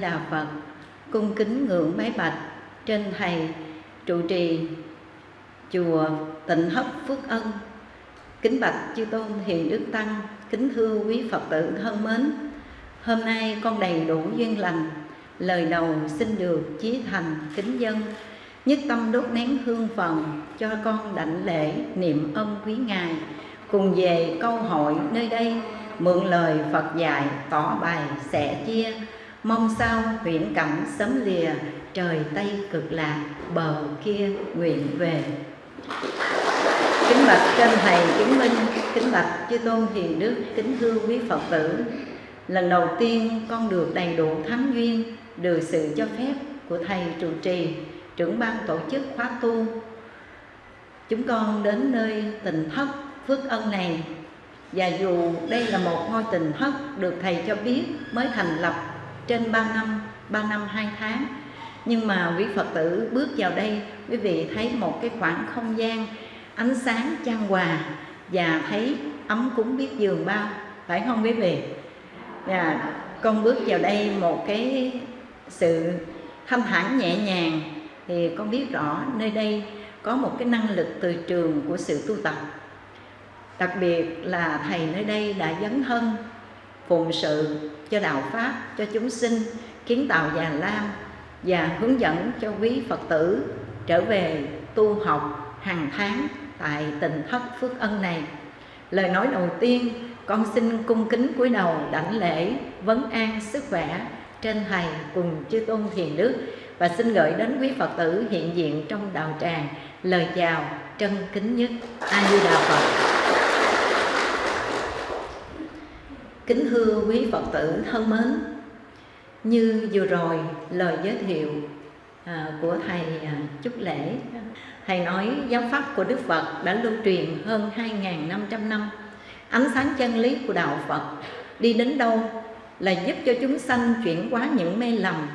đà phật, cung kính ngưỡng bái bạch trên thầy trụ trì chùa tịnh hấp phước ân. Kính bạch chư tôn hiền đức tăng, kính thưa quý phật tử thân mến, hôm nay con đầy đủ duyên lành, lời đầu xin được chí thành kính dân, nhất tâm đốt nén hương phần cho con đảnh lễ niệm ân quý ngài, cùng về câu hội nơi đây mượn lời Phật dạy tỏ bài sẻ chia mong sao viễn cảnh sớm lìa, trời tây cực lạc, bờ kia nguyện về. Kính bạch trên thầy chứng minh, kính bạch chư tôn hiền đức, kính thưa quý phật tử. Lần đầu tiên con được đầy đủ thánh duyên được sự cho phép của thầy trụ trì, trưởng ban tổ chức khóa tu. Chúng con đến nơi tình thất phước ân này. Và dù đây là một ngôi tình thất được thầy cho biết mới thành lập trên 3 năm 3 năm 2 tháng. Nhưng mà quý Phật tử bước vào đây, quý vị thấy một cái khoảng không gian ánh sáng trang hòa và thấy ấm cúng biết giường bao, phải không quý vị? Và con bước vào đây một cái sự thanh thản nhẹ nhàng thì con biết rõ nơi đây có một cái năng lực từ trường của sự tu tập. Đặc biệt là thầy nơi đây đã dấn thân phụng sự cho đạo pháp, cho chúng sinh, kiến tạo già lam và hướng dẫn cho quý phật tử trở về tu học hàng tháng tại tình thất phước ân này. Lời nói đầu tiên, con xin cung kính cúi đầu đảnh lễ vấn an sức khỏe trên thầy cùng chư tôn thiền đức và xin gửi đến quý phật tử hiện diện trong đạo tràng. Lời chào trân kính nhất. A di đà phật. Kính thưa quý phật tử thân mến. Như vừa rồi lời giới thiệu à, của thầy à, chúc lễ thầy nói giáo pháp của đức phật đã lưu truyền hơn 2.500 năm. Ánh sáng chân lý của đạo phật đi đến đâu là giúp cho chúng sanh chuyển hóa những mê lầm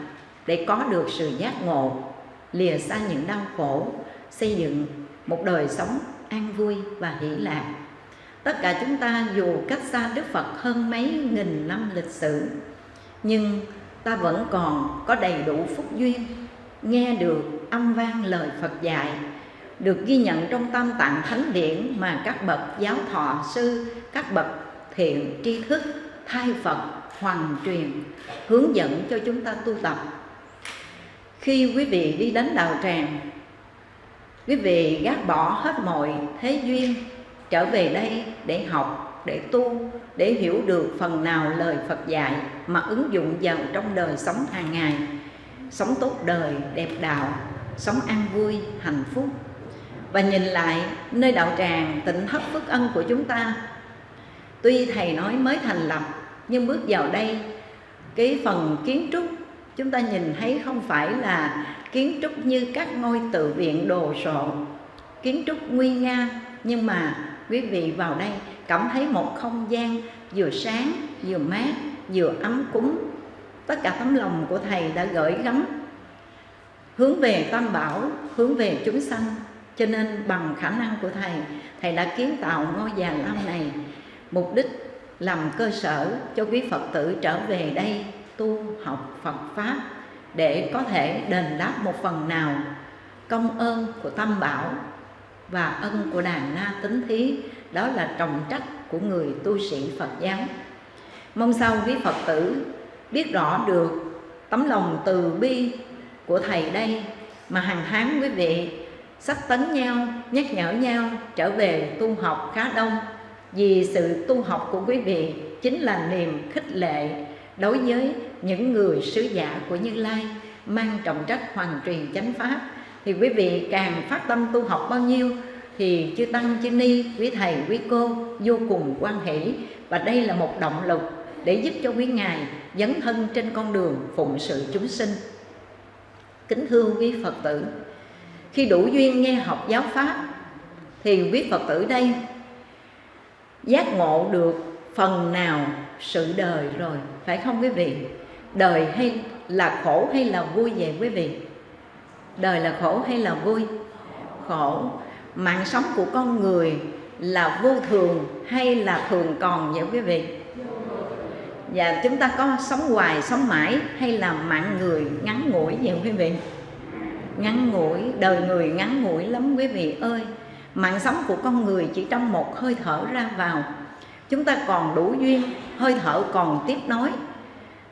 để có được sự giác ngộ lìa xa những đau khổ xây dựng một đời sống an vui và hỷ lạc tất cả chúng ta dù cách xa đức phật hơn mấy nghìn năm lịch sử, nhưng ta vẫn còn có đầy đủ phúc duyên, nghe được âm vang lời phật dạy, được ghi nhận trong tam tạng thánh điển mà các bậc giáo thọ sư, các bậc thiện tri thức thay phật hoàn truyền hướng dẫn cho chúng ta tu tập. Khi quý vị đi đến đạo tràng, quý vị gác bỏ hết mọi thế duyên trở về đây để học, để tu, để hiểu được phần nào lời phật dạy mà ứng dụng vào trong đời sống hàng ngày. Sống tốt đời, đẹp đạo, sống an vui, hạnh phúc. Và nhìn lại nơi đạo tràng tịnh thất phước ân của chúng ta. Tuy thầy nói mới thành lập, nhưng bước vào đây, cái phần kiến trúc, chúng ta nhìn thấy không phải là kiến trúc như các ngôi tự viện đồ sộ, kiến trúc nguy nga, nhưng mà quý vị vào đây cảm thấy một không gian vừa sáng, vừa mát, vừa ấm cúng. Tất cả tấm lòng của thầy đã gửi gắm. Hướng về tam bảo, hướng về chúng sanh. Cho nên bằng khả năng của thầy thầy đã kiến tạo ngôi già lam này. Mục đích làm cơ sở cho quý phật tử trở về đây tu học Phật Pháp để có thể đền đáp một phần nào công ơn của Tam Bảo và ân của đàn na tính thí, đó là trọng trách của người tu sĩ Phật giáo. Mong sao quý Phật tử biết rõ được tấm lòng từ bi của thầy đây mà hàng tháng quý vị sách tấn nhau, nhắc nhở nhau trở về tu học khá đông. Vì sự tu học của quý vị chính là niềm khích lệ đối với những người sứ giả của Như Lai, mang trọng trách hoàn truyền chánh pháp thì quý vị càng phát tâm tu học bao nhiêu thì chư tăng, chư ni, quý thầy, quý cô vô cùng quan hỷ. Và đây là một động lực để giúp cho quý ngài dấn thân trên con đường phụng sự chúng sinh. Kính thưa quý phật tử, khi đủ duyên nghe học giáo pháp thì quý phật tử đây giác ngộ được phần nào sự đời rồi, phải không quý vị? Đời hay là khổ hay là vui vậy quý vị? Đời là khổ hay là vui? Khổ. Mạng sống của con người là vô thường hay là thường còn vậy quý vị? Và chúng ta có sống hoài, sống mãi hay là mạng người ngắn ngủi vậy quý vị? Ngắn ngủi, đời người ngắn ngủi lắm quý vị ơi. Mạng sống của con người chỉ trong một hơi thở ra vào. Chúng ta còn đủ duyên, hơi thở còn tiếp nối.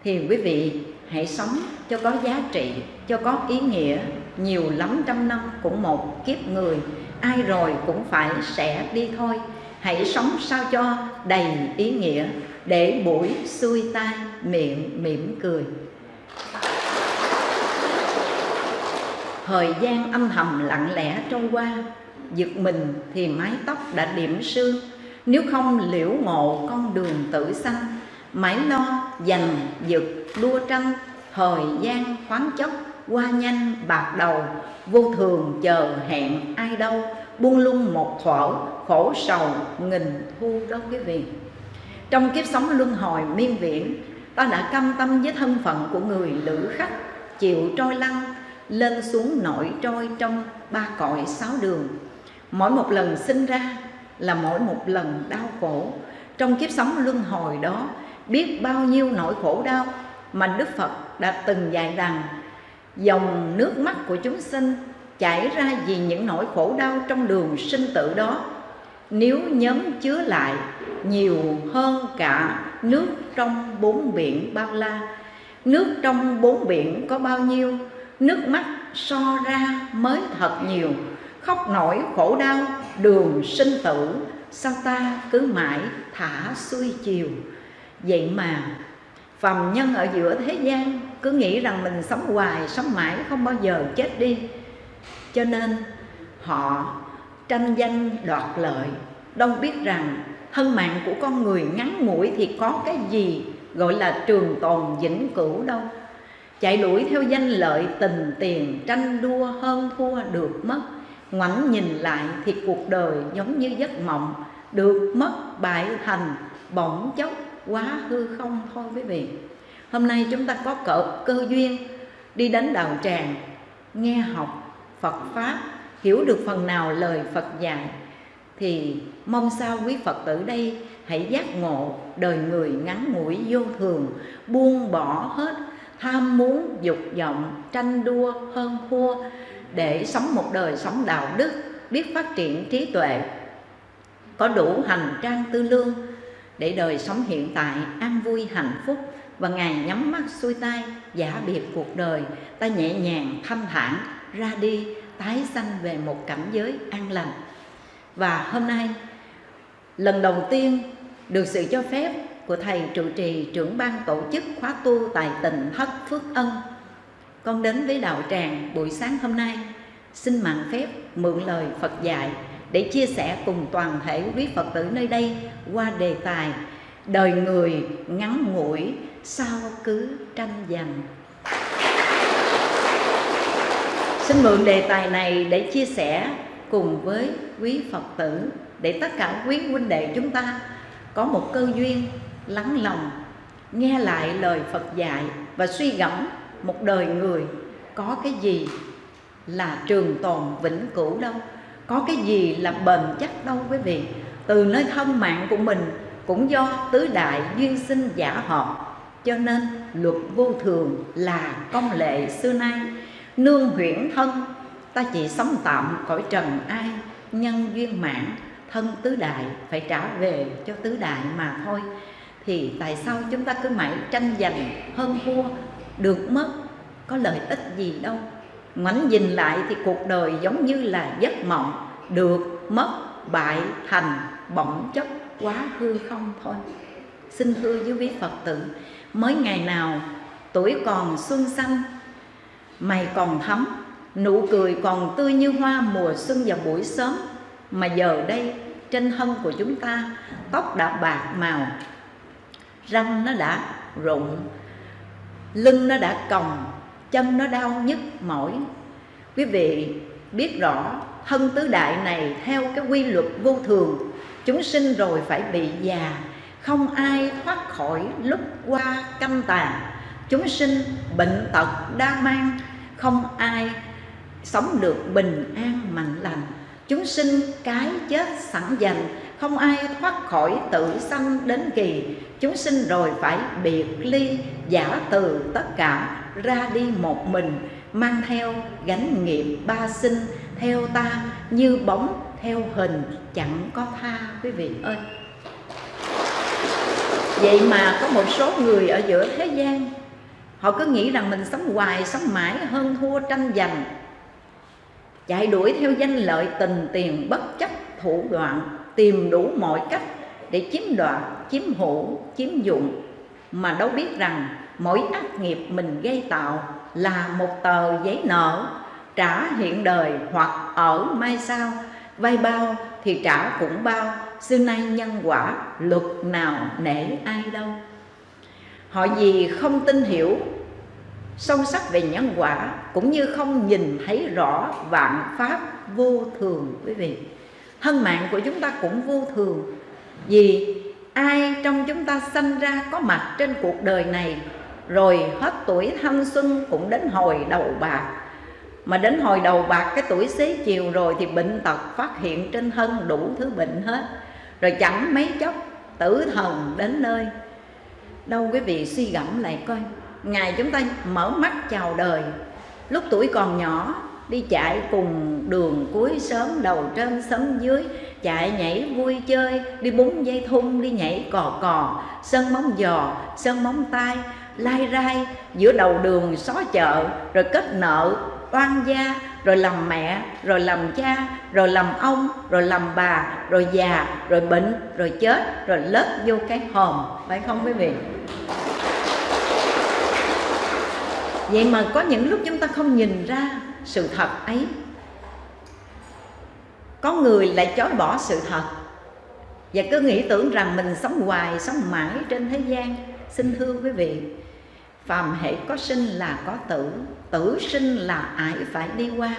Thì quý vị hãy sống cho có giá trị, cho có ý nghĩa nhiều lắm trăm năm cũng một kiếp người, ai rồi cũng phải sẽ đi thôi. Hãy sống sao cho đầy ý nghĩa, để buổi xuôi tai miệng mỉm cười. Thời gian âm thầm lặng lẽ trôi qua, giật mình thì mái tóc đã điểm sương. Nếu không liễu ngộ con đường tử sanh mãi lo dành giật đua tranh, thời gian khoáng chốc qua nhanh, bạc đầu, vô thường, chờ hẹn ai đâu. Buông lung một thuở khổ sầu, nghìn thu đó quý vị. Trong kiếp sống luân hồi miên viễn, ta đã cam tâm với thân phận của người lữ khách, chịu trôi lăn, lên xuống nổi trôi trong ba cõi sáu đường. Mỗi một lần sinh ra là mỗi một lần đau khổ. Trong kiếp sống luân hồi đó, biết bao nhiêu nỗi khổ đau mà Đức Phật đã từng dạy rằng dòng nước mắt của chúng sinh chảy ra vì những nỗi khổ đau trong đường sinh tử đó. Nếu nhóm chứa lại nhiều hơn cả nước trong bốn biển bao la, nước trong bốn biển có bao nhiêu? Nước mắt so ra mới thật nhiều. Khóc nổi khổ đau, đường sinh tử, sao ta cứ mãi thả xuôi chiều? Vậy mà phàm nhân ở giữa thế gian cứ nghĩ rằng mình sống hoài, sống mãi không bao giờ chết đi. Cho nên họ tranh danh đoạt lợi. Đâu biết rằng thân mạng của con người ngắn ngủi thì có cái gì gọi là trường tồn vĩnh cửu đâu. Chạy đuổi theo danh lợi, tình tiền, tranh đua, hơn thua được mất. Ngoảnh nhìn lại thì cuộc đời giống như giấc mộng. Được mất bại thành bỗng chốc, quá hư không thôi quý vị hôm nay chúng ta có cỡ, cơ duyên đi đến đạo tràng, nghe học phật pháp, hiểu được phần nào lời phật dạy, thì mong sao quý phật tử đây hãy giác ngộ đời người ngắn ngủi vô thường, buông bỏ hết tham muốn, dục vọng, tranh đua, hơn thua, để sống một đời sống đạo đức, biết phát triển trí tuệ, có đủ hành trang tư lương để đời sống hiện tại an vui hạnh phúc và ngài nhắm mắt xuôi tay, giả biệt cuộc đời. Ta nhẹ nhàng, thâm thản, ra đi, tái sanh về một cảnh giới an lành. Và hôm nay, lần đầu tiên được sự cho phép của thầy trụ trì trưởng ban tổ chức khóa tu tại tỉnh thất phước ân. Con đến với đạo tràng buổi sáng hôm nay. Xin mạng phép mượn lời phật dạy để chia sẻ cùng toàn thể quý phật tử nơi đây qua đề tài đời người ngắn ngủi sao cứ tranh giành? Xin mượn đề tài này để chia sẻ cùng với quý phật tử, để tất cả quý huynh đệ chúng ta có một cơ duyên lắng lòng, nghe lại lời phật dạy và suy gẫm một đời người có cái gì là trường tồn vĩnh cửu đâu, có cái gì là bền chắc đâu quý vị. Từ nơi thân mạng của mình cũng do tứ đại duyên sinh giả hợp cho nên luật vô thường là công lệ xưa nay. Nương huyễn thân, ta chỉ sống tạm cõi trần ai, nhân duyên mạng thân tứ đại, phải trả về cho tứ đại mà thôi. Thì tại sao chúng ta cứ mãi tranh giành, hơn thua, được mất, có lợi ích gì đâu? Ngoảnh nhìn lại thì cuộc đời giống như là giấc mộng, được mất, bại thành bỗng chốc, quá hư không thôi. Xin thưa với quý phật tử mới ngày nào, tuổi còn xuân xanh, mày còn thấm nụ cười còn tươi như hoa mùa xuân vào buổi sớm. Mà giờ đây, trên thân của chúng ta, tóc đã bạc màu, răng nó đã rụng, lưng nó đã còng, chân nó đau nhức mỏi. Quý vị biết rõ, thân tứ đại này theo cái quy luật vô thường. Chúng sinh rồi phải bị già không ai thoát khỏi lúc qua căm tàn. Chúng sinh bệnh tật đa mang, không ai sống được bình an mạnh lành. Chúng sinh cái chết sẵn dành không ai thoát khỏi tự sanh đến kỳ. Chúng sinh rồi phải biệt ly, giả từ tất cả, ra đi một mình, mang theo gánh nghiệp ba sinh, theo ta như bóng, theo hình chẳng có tha, quý vị ơi vậy mà có một số người ở giữa thế gian, họ cứ nghĩ rằng mình sống hoài, sống mãi hơn thua tranh giành. Chạy đuổi theo danh lợi tình tiền bất chấp thủ đoạn, tìm đủ mọi cách để chiếm đoạt, chiếm hữu, chiếm dụng. Mà đâu biết rằng mỗi ác nghiệp mình gây tạo là một tờ giấy nợ, trả hiện đời hoặc ở mai sau. Vay bao thì trả cũng bao xưa nay nhân quả luật nào nể ai đâu. Họ gì không tin hiểu, sâu sắc về nhân quả, cũng như không nhìn thấy rõ vạn pháp vô thường, quý vị. Thân mạng của chúng ta cũng vô thường, vì ai trong chúng ta sanh ra có mặt trên cuộc đời này, rồi hết tuổi thanh xuân cũng đến hồi đầu bạc. Mà đến hồi đầu bạc, cái tuổi xế chiều rồi thì bệnh tật phát hiện trên thân đủ thứ bệnh hết rồi chẳng mấy chốc, tử thần đến nơi. Đâu quý vị suy gẫm lại coi ngày chúng ta mở mắt chào đời. Lúc tuổi còn nhỏ, đi chạy cùng đường cuối sớm, đầu trên sớm dưới, chạy nhảy vui chơi, đi búng dây thun, đi nhảy cò cò sân móng giò sân móng tay, lai rai, giữa đầu đường xó chợ, rồi kết nợ oan gia rồi làm mẹ, rồi làm cha, rồi làm ông, rồi làm bà, rồi già, rồi bệnh, rồi chết, rồi lết vô cái hòm, phải không quý vị? Vậy mà có những lúc chúng ta không nhìn ra sự thật ấy. Có người lại chối bỏ sự thật. Và cứ nghĩ tưởng rằng mình sống hoài, sống mãi trên thế gian. Xin thưa quý vị, phàm hệ có sinh là có tử tử sinh là ai phải đi qua.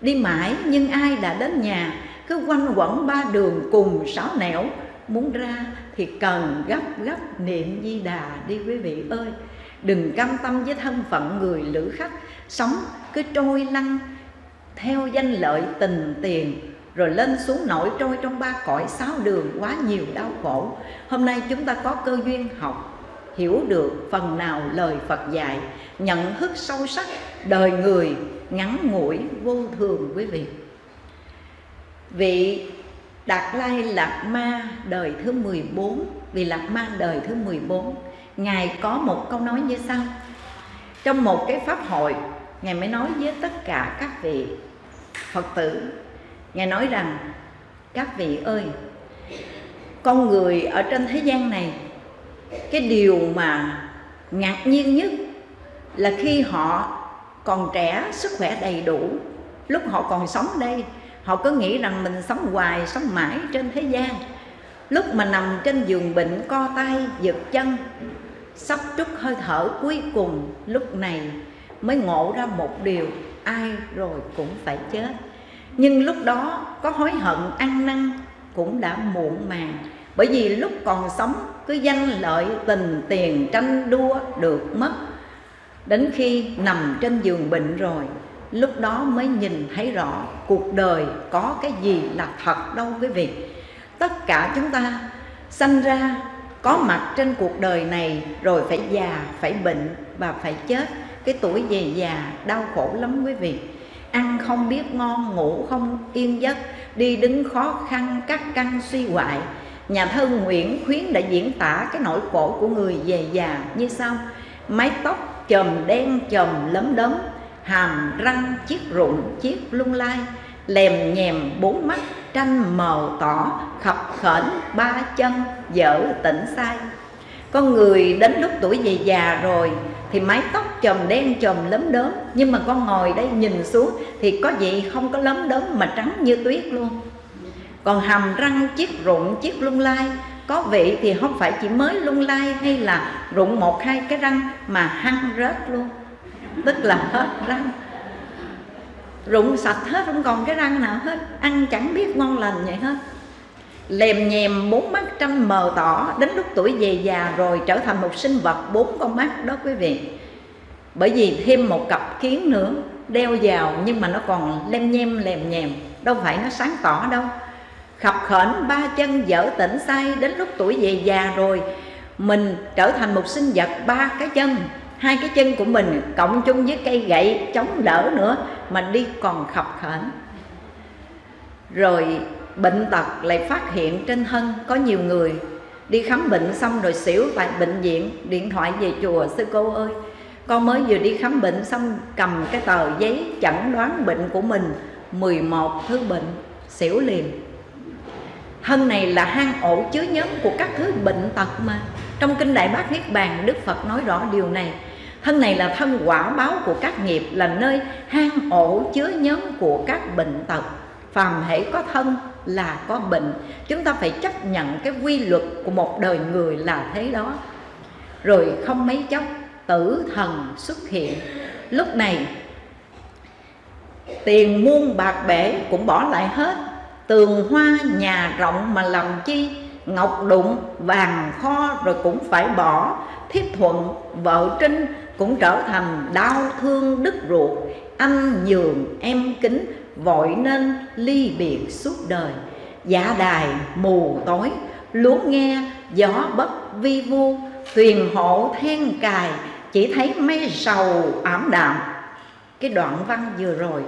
Đi mãi, nhưng ai đã đến nhà, cứ quanh quẩn ba đường cùng sáu nẻo. Muốn ra thì cần gấp gấp niệm di đà đi quý vị ơi. Đừng cam tâm với thân phận người lữ khách. Sống cứ trôi lăn theo danh lợi tình tiền, rồi lên xuống nổi trôi trong ba cõi sáu đường quá nhiều đau khổ. Hôm nay chúng ta có cơ duyên học hiểu được phần nào lời Phật dạy, nhận thức sâu sắc đời người ngắn ngủi vô thường quý vị. Vị Đạt Lai Lạc Ma đời thứ 14 Vị Lạc Ma đời thứ 14 Ngài có một câu nói như sau. Trong một cái pháp hội, Ngài mới nói với tất cả các vị Phật tử, Ngài nói rằng, Các vị ơi, Con người ở trên thế gian này cái điều mà ngạc nhiên nhất Là khi họ còn trẻ, sức khỏe đầy đủ. Lúc họ còn sống đây Họ cứ nghĩ rằng mình sống hoài, sống mãi trên thế gian. Lúc mà nằm trên giường bệnh co tay, giật chân Sắp trút hơi thở cuối cùng Lúc này mới ngộ ra một điều Ai rồi cũng phải chết. Nhưng lúc đó có hối hận ăn năn Cũng đã muộn màng Bởi vì lúc còn sống cứ danh lợi tình tiền tranh đua được mất. Đến khi nằm trên giường bệnh rồi, lúc đó mới nhìn thấy rõ cuộc đời có cái gì là thật đâu quý vị. Tất cả chúng ta sanh ra có mặt trên cuộc đời này rồi phải già, phải bệnh và phải chết. Cái tuổi về già đau khổ lắm quý vị. Ăn không biết ngon, ngủ không yên giấc, đi đứng khó khăn các căn suy hoại nhà thơ nguyễn khuyến đã diễn tả cái nỗi khổ của người về già như sau. Mái tóc chòm đen chòm lấm đốm hàm răng chiếc rụng chiếc lung lai, lèm nhèm bốn mắt tranh mờ tỏ, khập khểnh ba chân dở tỉnh sai. Con người đến lúc tuổi về già rồi thì mái tóc chòm đen chòm lấm đốm nhưng mà con ngồi đây nhìn xuống thì có gì không có lấm đốm mà trắng như tuyết luôn còn hàm răng, chiếc rụng, chiếc lung lai. Có vị thì không phải chỉ mới lung lai hay là rụng một, hai cái răng mà hăng rớt luôn. Tức là hết răng. Rụng sạch hết, không còn cái răng nào hết. Ăn chẳng biết ngon lành vậy hết. Lèm nhèm bốn mắt trăm mờ tỏ. Đến lúc tuổi về già rồi trở thành một sinh vật bốn con mắt đó quý vị. Bởi vì thêm một cặp kiến nữa, đeo vào nhưng mà nó còn lem nhem, lèm nhèm. Đâu phải nó sáng tỏ đâu khập khểnh, ba chân dở tỉnh say, đến lúc tuổi về già rồi, mình trở thành một sinh vật ba cái chân. Hai cái chân của mình cộng chung với cây gậy chống đỡ nữa, mà đi còn khập khểnh. Rồi bệnh tật lại phát hiện trên thân có nhiều người. Đi khám bệnh xong rồi xỉu tại bệnh viện, điện thoại về chùa, sư cô ơi, con mới vừa đi khám bệnh xong, cầm cái tờ giấy chẩn đoán bệnh của mình 11 thứ bệnh. Xỉu liền thân này là hang ổ chứa nhóm của các thứ bệnh tật mà. Trong kinh đại bát niết bàn, đức phật nói rõ điều này. Thân này là thân quả báo của các nghiệp, là nơi hang ổ chứa nhóm của các bệnh tật. Phàm hễ có thân là có bệnh. Chúng ta phải chấp nhận cái quy luật của một đời người là thế đó. Rồi không mấy chốc, tử thần xuất hiện. Lúc này, tiền muôn bạc bể cũng bỏ lại hết tường hoa nhà rộng mà làm chi? Ngọc đụng, vàng kho rồi cũng phải bỏ. Thiếp thuận, vợ trinh cũng trở thành đau thương đứt ruột. Anh nhường, em kính, vội nên ly biệt suốt đời. Dạ đài, mù tối lúa nghe, gió bất vi vu. Thuyền hộ then cài, chỉ thấy mây sầu ảm đạm. Cái đoạn văn vừa rồi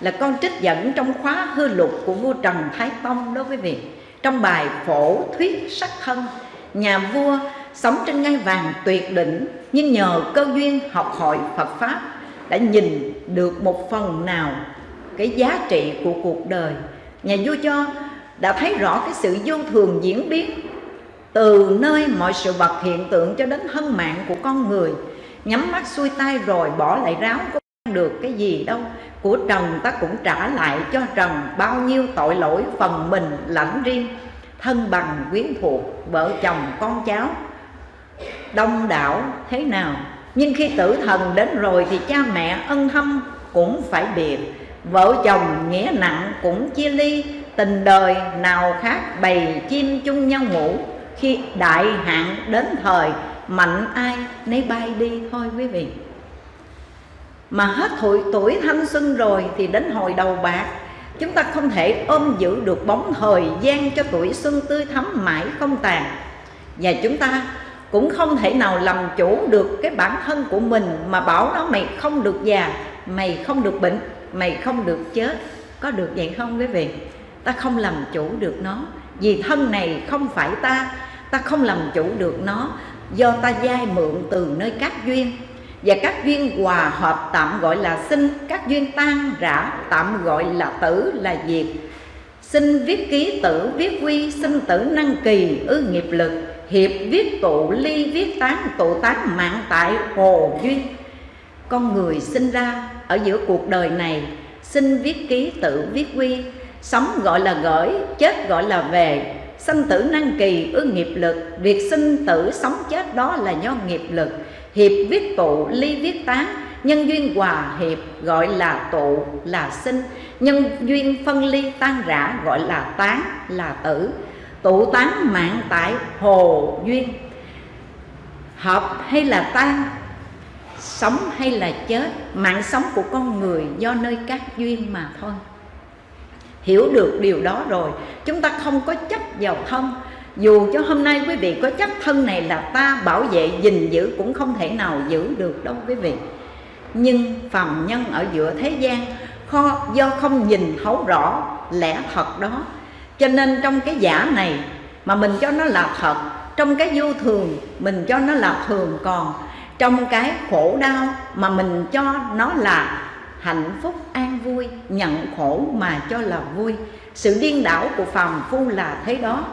là con trích dẫn trong khóa hư lục của vua Trần Thái Tông đó quý vị. Trong bài phổ thuyết sắc thân, nhà vua sống trên ngai vàng tuyệt đỉnh, nhưng nhờ cơ duyên học hội Phật pháp, đã nhìn được một phần nào cái giá trị của cuộc đời. Nhà vua cho đã thấy rõ cái sự vô thường diễn biến từ nơi mọi sự vật hiện tượng cho đến thân mạng của con người. Nhắm mắt xuôi tay rồi bỏ lại ráo được cái gì đâu. Của trần ta cũng trả lại cho trần bao nhiêu tội lỗi phần mình lãnh riêng, thân bằng quyến thuộc vợ chồng con cháu. Đông đảo thế nào? Nhưng khi tử thần đến rồi thì cha mẹ ân hâm cũng phải biệt, vợ chồng nghĩa nặng cũng chia ly, tình đời nào khác bầy chim chung nhau ngủ. Khi đại hạn đến thời, mạnh ai nấy bay đi thôi quý vị mà hết tuổi, tuổi thanh xuân rồi thì đến hồi đầu bạc. Chúng ta không thể ôm giữ được bóng thời gian cho tuổi xuân tươi thắm mãi không tàn. Và chúng ta cũng không thể nào làm chủ được cái bản thân của mình mà bảo nó mày không được già mày không được bệnh mày không được chết. Có được vậy không quý vị? Ta không làm chủ được nó. Vì thân này không phải ta ta không làm chủ được nó. Do ta giai mượn từ nơi các duyên và các duyên hòa hợp tạm gọi là sinh, các duyên tan rã, tạm gọi là tử là diệt. Sinh viết ký tử, viết quy, sinh tử năng kỳ, ư nghiệp lực. Hiệp viết tụ, ly viết tán, tụ tán mạng tại hồ duyên. Con người sinh ra ở giữa cuộc đời này, sinh viết ký tự viết quy, sống gọi là gửi chết gọi là về. Sinh tử năng kỳ ư nghiệp lực. Việc sinh tử sống chết đó là do nghiệp lực. Hiệp viết tụ, ly viết tán. Nhân duyên hòa hiệp gọi là tụ, là sinh. Nhân duyên phân ly tan rã gọi là tán, là tử. Tụ tán mạng tại hồ duyên. Hợp hay là tan, sống hay là chết, mạng sống của con người do nơi các duyên mà thôi hiểu được điều đó rồi, chúng ta không có chấp vào thân. Dù cho hôm nay quý vị có chấp thân này là ta bảo vệ, gìn giữ cũng không thể nào giữ được đâu quý vị. Nhưng phàm nhân ở giữa thế gian, kho, do không nhìn thấu rõ lẽ thật đó. Cho nên trong cái giả này mà mình cho nó là thật, trong cái vô thường mình cho nó là thường còn, trong cái khổ đau mà mình cho nó là hạnh phúc, an vui, nhận khổ mà cho là vui. Sự điên đảo của phàm phu là thế đó.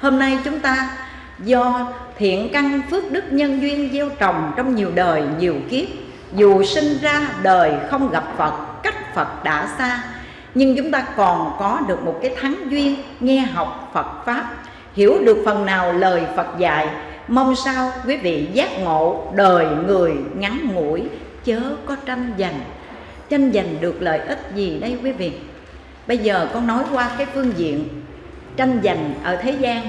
Hôm nay chúng ta do thiện căn phước đức nhân duyên gieo trồng trong nhiều đời, nhiều kiếp. Dù sinh ra đời không gặp phật, cách phật đã xa, nhưng chúng ta còn có được một cái thắng duyên, nghe học phật pháp. Hiểu được phần nào lời phật dạy, mong sao quý vị giác ngộ đời người ngắn ngủi, chớ có tranh giành tranh giành được lợi ích gì đây quý vị? Bây giờ con nói qua cái phương diện tranh giành ở thế gian.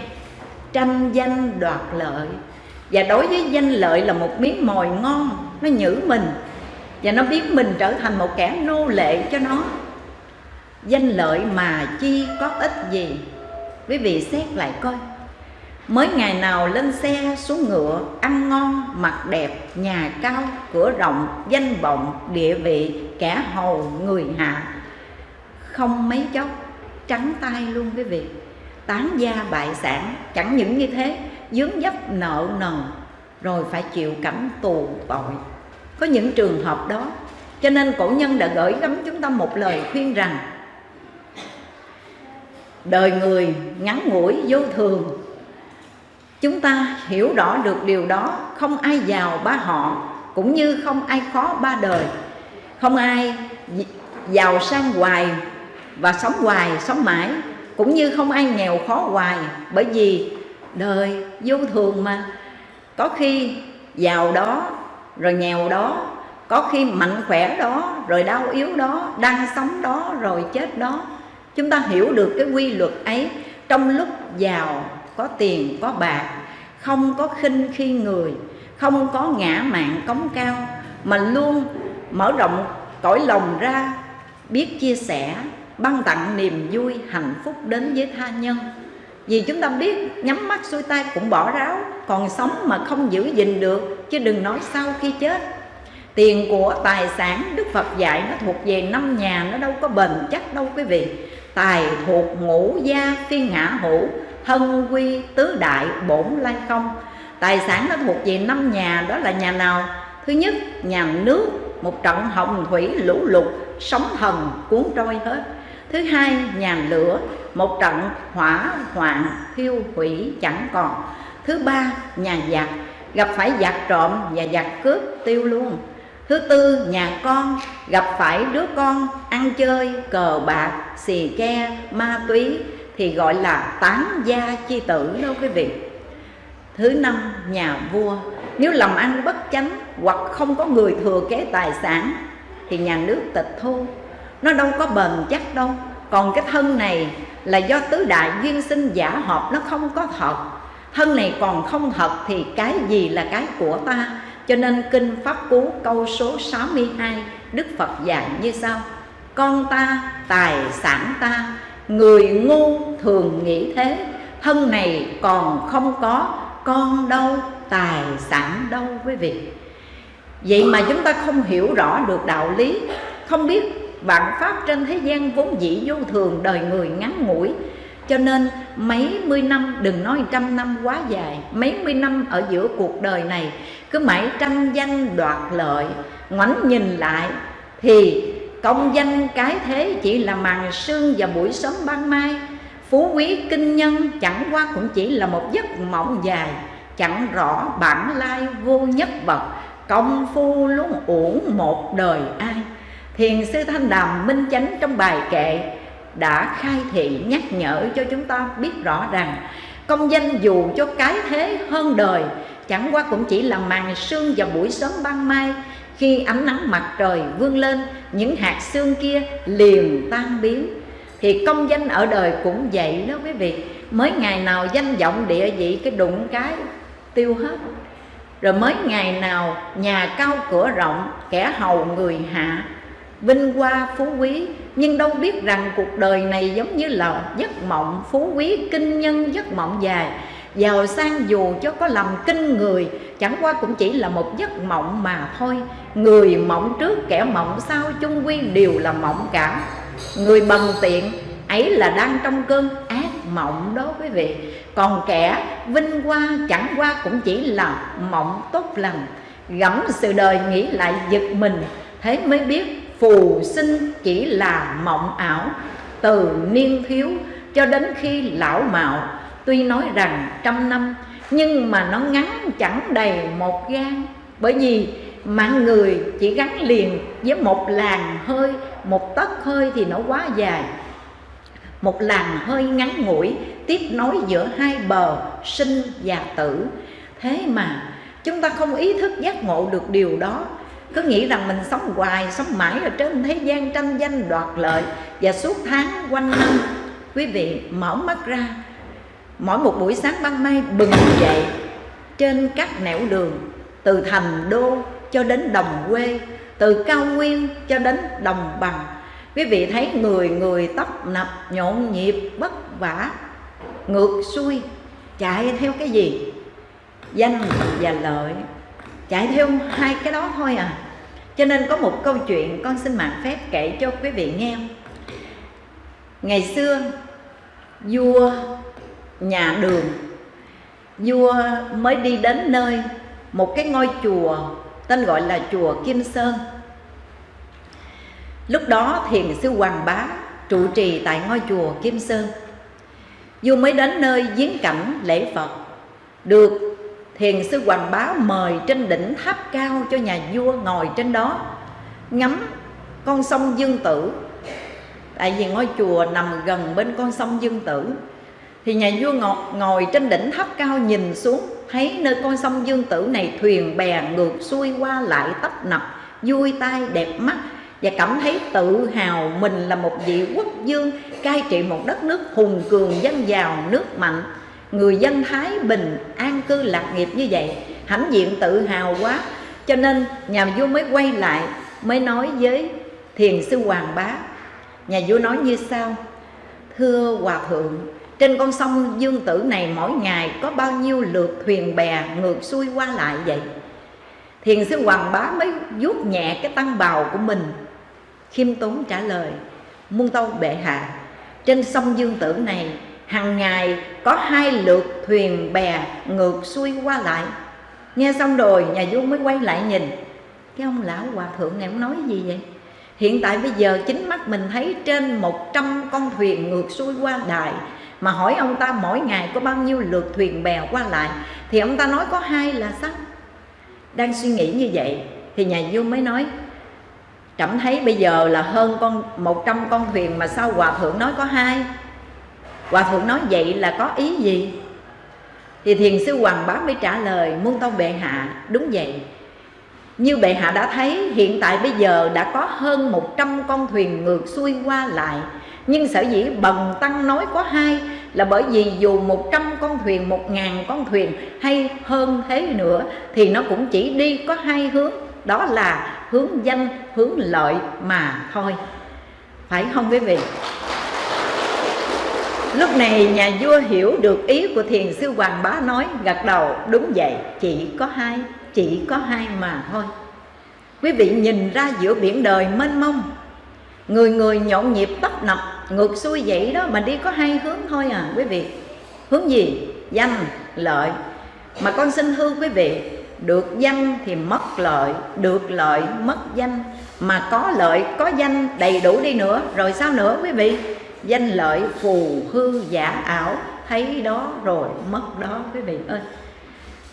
Tranh danh đoạt lợi. Và đối với danh lợi là một miếng mồi ngon, nó nhử mình. Và nó biết mình trở thành một kẻ nô lệ cho nó. Danh lợi mà chi có ích gì? Quý vị xét lại coi mới ngày nào lên xe xuống ngựa, ăn ngon, mặc đẹp, nhà cao, cửa rộng, danh vọng, địa vị, kẻ hầu, người hạ. Không mấy chốc, trắng tay luôn quý vị. Tán gia bại sản, chẳng những như thế, dướng dấp nợ nần, rồi phải chịu cảnh tù tội. Có những trường hợp đó, cho nên cổ nhân đã gửi gắm chúng ta một lời khuyên rằng, đời người ngắn ngủi vô thường chúng ta hiểu rõ được điều đó, không ai giàu ba họ, cũng như không ai khó ba đời. Không ai giàu sang hoài và sống hoài, sống mãi, cũng như không ai nghèo khó hoài, bởi vì đời vô thường mà. Có khi giàu đó, rồi nghèo đó, có khi mạnh khỏe đó, rồi đau yếu đó, đang sống đó, rồi chết đó. Chúng ta hiểu được cái quy luật ấy trong lúc giàu có tiền, có bạc, không có khinh khi người, không có ngã mạng cống cao, mà luôn mở rộng cõi lòng ra, biết chia sẻ, ban tặng niềm vui, hạnh phúc đến với tha nhân. Vì chúng ta biết, nhắm mắt xuôi tay cũng bỏ ráo, còn sống mà không giữ gìn được, chứ đừng nói sau khi chết. Tiền của tài sản đức phật dạy nó thuộc về năm nhà, nó đâu có bền chắc đâu quý vị. Tài thuộc ngũ gia phi ngã hữu hân quy tứ đại bổn lai không. Tài sản nó thuộc về năm nhà, đó là nhà nào? Thứ nhất, nhà nước, một trận hồng thủy lũ lụt, sóng thần cuốn trôi hết. Thứ hai, nhà lửa, một trận hỏa hoạn thiêu hủy chẳng còn. Thứ ba, nhà giặc. Gặp phải giặc trộm và giặc cướp tiêu luôn. Thứ tư, nhà con. Gặp phải đứa con ăn chơi cờ bạc, xì ke, ma túy thì gọi là tán gia chi tử đâu quý vị. Thứ năm, nhà vua. Nếu làm ăn bất chánh hoặc không có người thừa kế tài sản, thì nhà nước tịch thu. Nó đâu có bền chắc đâu. Còn cái thân này là do tứ đại duyên sinh giả hợp nó không có thật. Thân này còn không thật thì cái gì là cái của ta? Cho nên kinh pháp cú câu số 62 đức phật dạy như sau. Con ta, tài sản ta người ngu thường nghĩ thế. Thân này còn không có, con đâu, tài sản đâu quý vị. Vậy mà chúng ta không hiểu rõ được đạo lý. Không biết vạn pháp trên thế gian vốn dĩ vô thường, đời người ngắn ngủi. Cho nên mấy mươi năm, đừng nói trăm năm quá dài, mấy mươi năm ở giữa cuộc đời này, cứ mãi tranh danh đoạt lợi, ngoảnh nhìn lại, thì công danh cái thế chỉ là màn sương và buổi sớm ban mai. Phú quý kinh nhân chẳng qua cũng chỉ là một giấc mộng dài, chẳng rõ bản lai vô nhất bậc công phu luôn uổng một đời ai? Thiền sư thanh đàm minh chánh trong bài kệ đã khai thị nhắc nhở cho chúng ta biết rõ rằng, công danh dù cho cái thế hơn đời, chẳng qua cũng chỉ là màn sương và buổi sớm ban mai khi ánh nắng mặt trời vươn lên, những hạt xương kia liền tan biến. Thì công danh ở đời cũng vậy đó quý vị. Mới ngày nào danh vọng địa vị cái đụng cái tiêu hết. Rồi mới ngày nào nhà cao cửa rộng, kẻ hầu người hạ, vinh hoa phú quý. Nhưng đâu biết rằng cuộc đời này giống như là giấc mộng phú quý, kinh nhân giấc mộng dài giàu sang dù cho có làm kinh người, chẳng qua cũng chỉ là một giấc mộng mà thôi. Người mộng trước, kẻ mộng sau, chung quy đều là mộng cả. Người bần tiện, ấy là đang trong cơn ác mộng đó quý vị. Còn kẻ vinh hoa, chẳng qua cũng chỉ là mộng tốt lành. Gẫm sự đời nghĩ lại giật mình, thế mới biết phù sinh chỉ là mộng ảo. Từ niên thiếu cho đến khi lão mạo tuy nói rằng trăm năm, nhưng mà nó ngắn chẳng đầy một gan bởi vì mạng người chỉ gắn liền với một làn hơi, một tấc hơi thì nó quá dài. Một làn hơi ngắn ngủi, tiếp nối giữa hai bờ sinh và tử. Thế mà chúng ta không ý thức giác ngộ được điều đó. Cứ nghĩ rằng mình sống hoài, sống mãi ở trên thế gian tranh danh đoạt lợi và suốt tháng quanh năm. Quý vị mở mắt ra mỗi một buổi sáng ban mai bừng dậy trên các nẻo đường, từ thành đô cho đến đồng quê, từ cao nguyên cho đến đồng bằng. Quý vị thấy người người tấp nập, nhộn nhịp, vất vả, ngược xuôi, chạy theo cái gì? Danh và lợi. Chạy theo hai cái đó thôi à. Cho nên có một câu chuyện con xin mạng phép kể cho quý vị nghe. Ngày xưa, vua nhà đường. Vua mới đi đến nơi một cái ngôi chùa tên gọi là chùa Kim Sơn. Lúc đó thiền sư Hoàng Bá trụ trì tại ngôi chùa Kim Sơn. Vua mới đến nơi viếng cảnh lễ Phật. Được thiền sư Hoàng Bá mời trên đỉnh tháp cao cho nhà vua ngồi trên đó, ngắm con sông Dương Tử. Tại vì ngôi chùa nằm gần bên con sông Dương Tử thì nhà vua ngồi, ngồi trên đỉnh tháp cao nhìn xuống thấy nơi con sông Dương Tử này thuyền bè ngược xuôi qua lại tấp nập vui tai đẹp mắt và cảm thấy tự hào mình là một vị quốc dương cai trị một đất nước hùng cường dân giàu nước mạnh. Người dân thái bình an cư lạc nghiệp như vậy hãnh diện tự hào quá. Cho nên nhà vua mới quay lại mới nói với thiền sư hoàng bá. Nhà vua nói như sau thưa hòa thượng trên con sông Dương Tử này mỗi ngày có bao nhiêu lượt thuyền bè ngược xuôi qua lại vậy? Thiền sư Hoàng Bá mới vuốt nhẹ cái tăng bào của mình. Khiêm tốn trả lời, Muôn tâu bệ hạ, Trên sông Dương Tử này hàng ngày có hai lượt thuyền bè ngược xuôi qua lại. Nghe xong rồi, nhà vua mới quay lại nhìn. Cái ông lão hòa thượng này ông nói gì vậy? Hiện tại bây giờ chính mắt mình thấy trên 100 con thuyền ngược xuôi qua đài mà hỏi ông ta mỗi ngày có bao nhiêu lượt thuyền bè qua lại, thì ông ta nói có hai là sao? Đang suy nghĩ như vậy, thì nhà vua mới nói, trẫm thấy bây giờ là hơn con 100 con thuyền mà sao hòa thượng nói có hai? Hòa thượng nói, vậy là có ý gì? Thì thiền sư hoàng bá mới trả lời, muôn tông bệ hạ, đúng vậy như bệ hạ đã thấy, hiện tại bây giờ đã có hơn 100 con thuyền ngược xuôi qua lại. Nhưng sở dĩ bần tăng nói có hai là bởi vì dù một trăm con thuyền, một ngàn con thuyền hay hơn thế nữa thì nó cũng chỉ đi có hai hướng. Đó là hướng danh hướng lợi mà thôi. Phải không quý vị? Lúc này nhà vua hiểu được ý của thiền sư hoàng bá nói, gật đầu, đúng vậy, chỉ có hai chỉ có hai mà thôi. Quý vị nhìn ra giữa biển đời mênh mông, người người nhộn nhịp tấp nập, ngược xuôi vậy đó mà đi có hai hướng thôi à quý vị. Hướng gì? Danh, lợi. Mà con xin thưa quý vị, được danh thì mất lợi, được lợi mất danh. Mà có lợi, có danh đầy đủ đi nữa, rồi sao nữa quý vị? Danh lợi phù hư giả ảo, thấy đó rồi mất đó quý vị ơi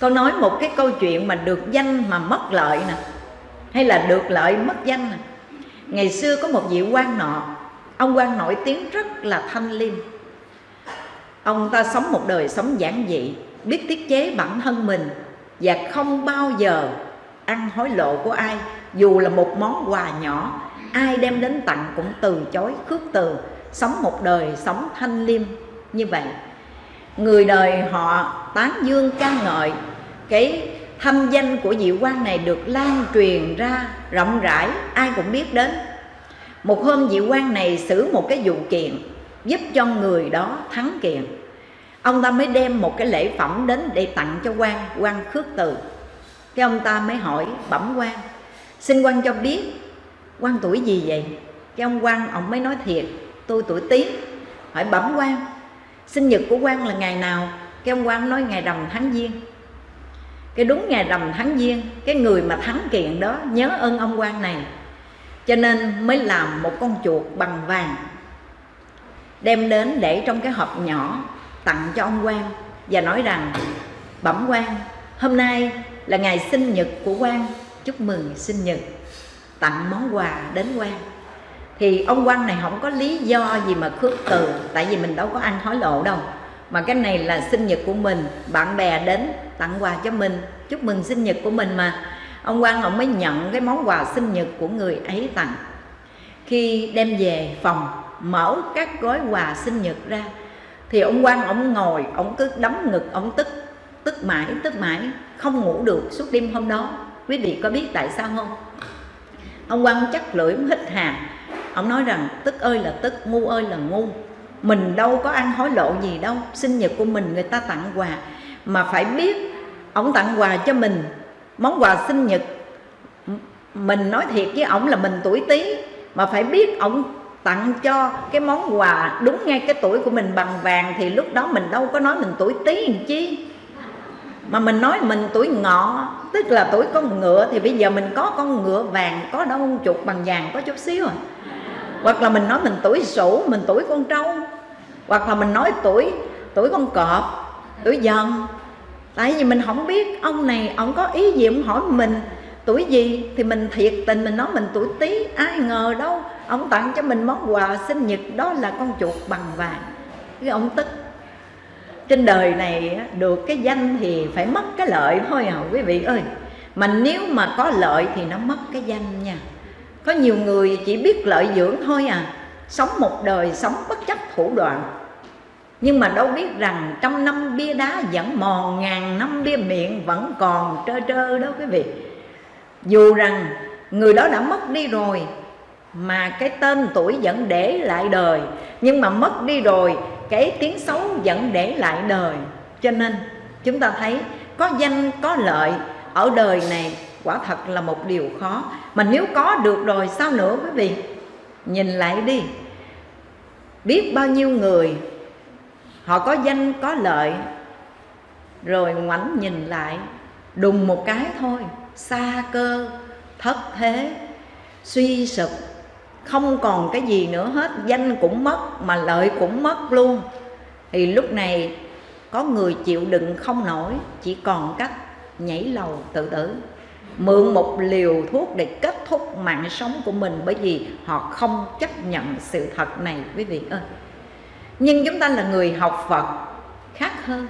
con nói một cái câu chuyện mà được danh mà mất lợi nè, hay là được lợi mất danh nè. Ngày xưa có một vị quan nọ, ông quan nổi tiếng rất là thanh liêm. Ông ta sống một đời sống giản dị, biết tiết chế bản thân mình và không bao giờ ăn hối lộ của ai, dù là một món quà nhỏ, ai đem đến tặng cũng từ chối, khước từ, sống một đời sống thanh liêm như vậy. Người đời họ tán dương ca ngợi cái hâm danh của diệu quan này được lan truyền ra rộng rãi, ai cũng biết đến. Một hôm diệu quan này xử một cái vụ kiện giúp cho người đó thắng kiện. Ông ta mới đem một cái lễ phẩm đến để tặng cho quan quan khước từ. Cái ông ta mới hỏi, bẩm quan, xin quan cho biết, quan tuổi gì vậy? Cái ông quan, ông mới nói thiệt, tôi tuổi tý. Hỏi, bẩm quan, sinh nhật của quan là ngày nào? Cái ông quan nói, ngày rằm tháng giêng cái đúng ngày rằm tháng giêng, cái người mà thắng kiện đó nhớ ơn ông quan này. Cho nên mới làm một con chuột bằng vàng, đem đến để trong cái hộp nhỏ tặng cho ông quan và nói rằng, bẩm quan, hôm nay là ngày sinh nhật của quan. Chúc mừng sinh nhật. Tặng món quà đến quan. Thì ông quan này không có lý do gì mà khước từ, tại vì mình đâu có ăn hối lộ đâu mà cái này là sinh nhật của mình, bạn bè đến tặng quà cho mình. Chúc mừng sinh nhật của mình mà. Ông quan ông mới nhận cái món quà sinh nhật của người ấy tặng. Khi đem về phòng, mở các gói quà sinh nhật ra, thì ông quan ông ngồi, ông cứ đấm ngực, ông tức tức mãi tức mãi, không ngủ được suốt đêm hôm đó. Quý vị có biết tại sao không? Ông quan chắc lưỡi hít hà. Ông nói rằng, tức ơi là tức, ngu ơi là ngu mình đâu có ăn hối lộ gì đâu. Sinh nhật của mình người ta tặng quà. Mà phải biết, ông tặng quà cho mình. Món quà sinh nhật mình nói thiệt với ổng là mình tuổi tí. Mà phải biết ổng tặng cho cái món quà đúng ngay cái tuổi của mình bằng vàng thì lúc đó mình đâu có nói mình tuổi tí làm chi. Mà mình nói mình tuổi ngọ, tức là tuổi con ngựa thì bây giờ mình có con ngựa vàng, có đâu, chuột bằng vàng có chút xíu à. Hoặc là mình nói mình tuổi sủ mình tuổi con trâu hoặc là mình nói tuổi tuổi con cọp, tuổi dần. Tại vì mình không biết ông này, ông có ý gì, ông hỏi mình tuổi gì, thì mình thiệt tình mình nói mình tuổi tí, ai ngờ đâu ông tặng cho mình món quà sinh nhật, đó là con chuột bằng vàng. Cái ông tức. Trên đời này được cái danh thì phải mất cái lợi thôi à quý vị ơi. Mà nếu mà có lợi thì nó mất cái danh nha. Có nhiều người chỉ biết lợi dưỡng thôi à sống một đời, sống bất chấp thủ đoạn. Nhưng mà đâu biết rằng trong năm bia đá vẫn mòn, ngàn năm bia miệng vẫn còn trơ trơ đó quý vị. Dù rằng người đó đã mất đi rồi, mà cái tên tuổi vẫn để lại đời. Nhưng mà mất đi rồi, cái tiếng xấu vẫn để lại đời. Cho nên chúng ta thấy có danh, có lợi ở đời này quả thật là một điều khó. Mà nếu có được rồi sao nữa quý vị? Nhìn lại đi biết bao nhiêu người. Họ có danh, có lợi. Rồi ngoảnh nhìn lại, đùng một cái thôi, xa cơ, thất thế, suy sụp. Không còn cái gì nữa hết, danh cũng mất, mà lợi cũng mất luôn. Thì lúc này, có người chịu đựng không nổi, chỉ còn cách nhảy lầu tự tử mượn một liều thuốc để kết thúc mạng sống của mình bởi vì họ không chấp nhận sự thật này, quý vị ơi. Nhưng chúng ta là người học Phật khác hơn.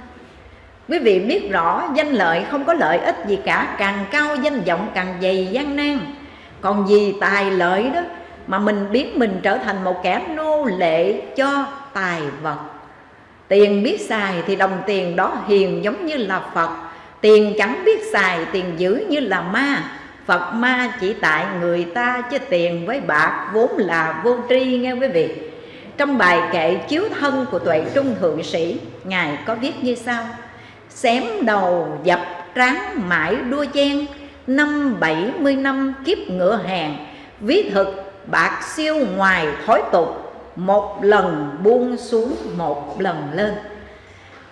Quý vị biết rõ danh lợi không có lợi ích gì cả, càng cao danh vọng càng dày gian nan. Còn vì tài lợi đó mà mình biến mình trở thành một kẻ nô lệ cho tài vật. Tiền biết xài thì đồng tiền đó hiền giống như là phật tiền chẳng biết xài, tiền giữ như là ma. Phật ma chỉ tại người ta chứ tiền với bạc vốn là vô tri, nghe quý vị. Trong bài kệ chiếu thân của tuệ trung thượng sĩ, ngài có viết như sau. Xém đầu dập tráng mãi đua chen, năm bảy mươi năm kiếp ngựa hàng. Ví thực, bạc siêu ngoài thói tục, một lần buông xuống, một lần lên.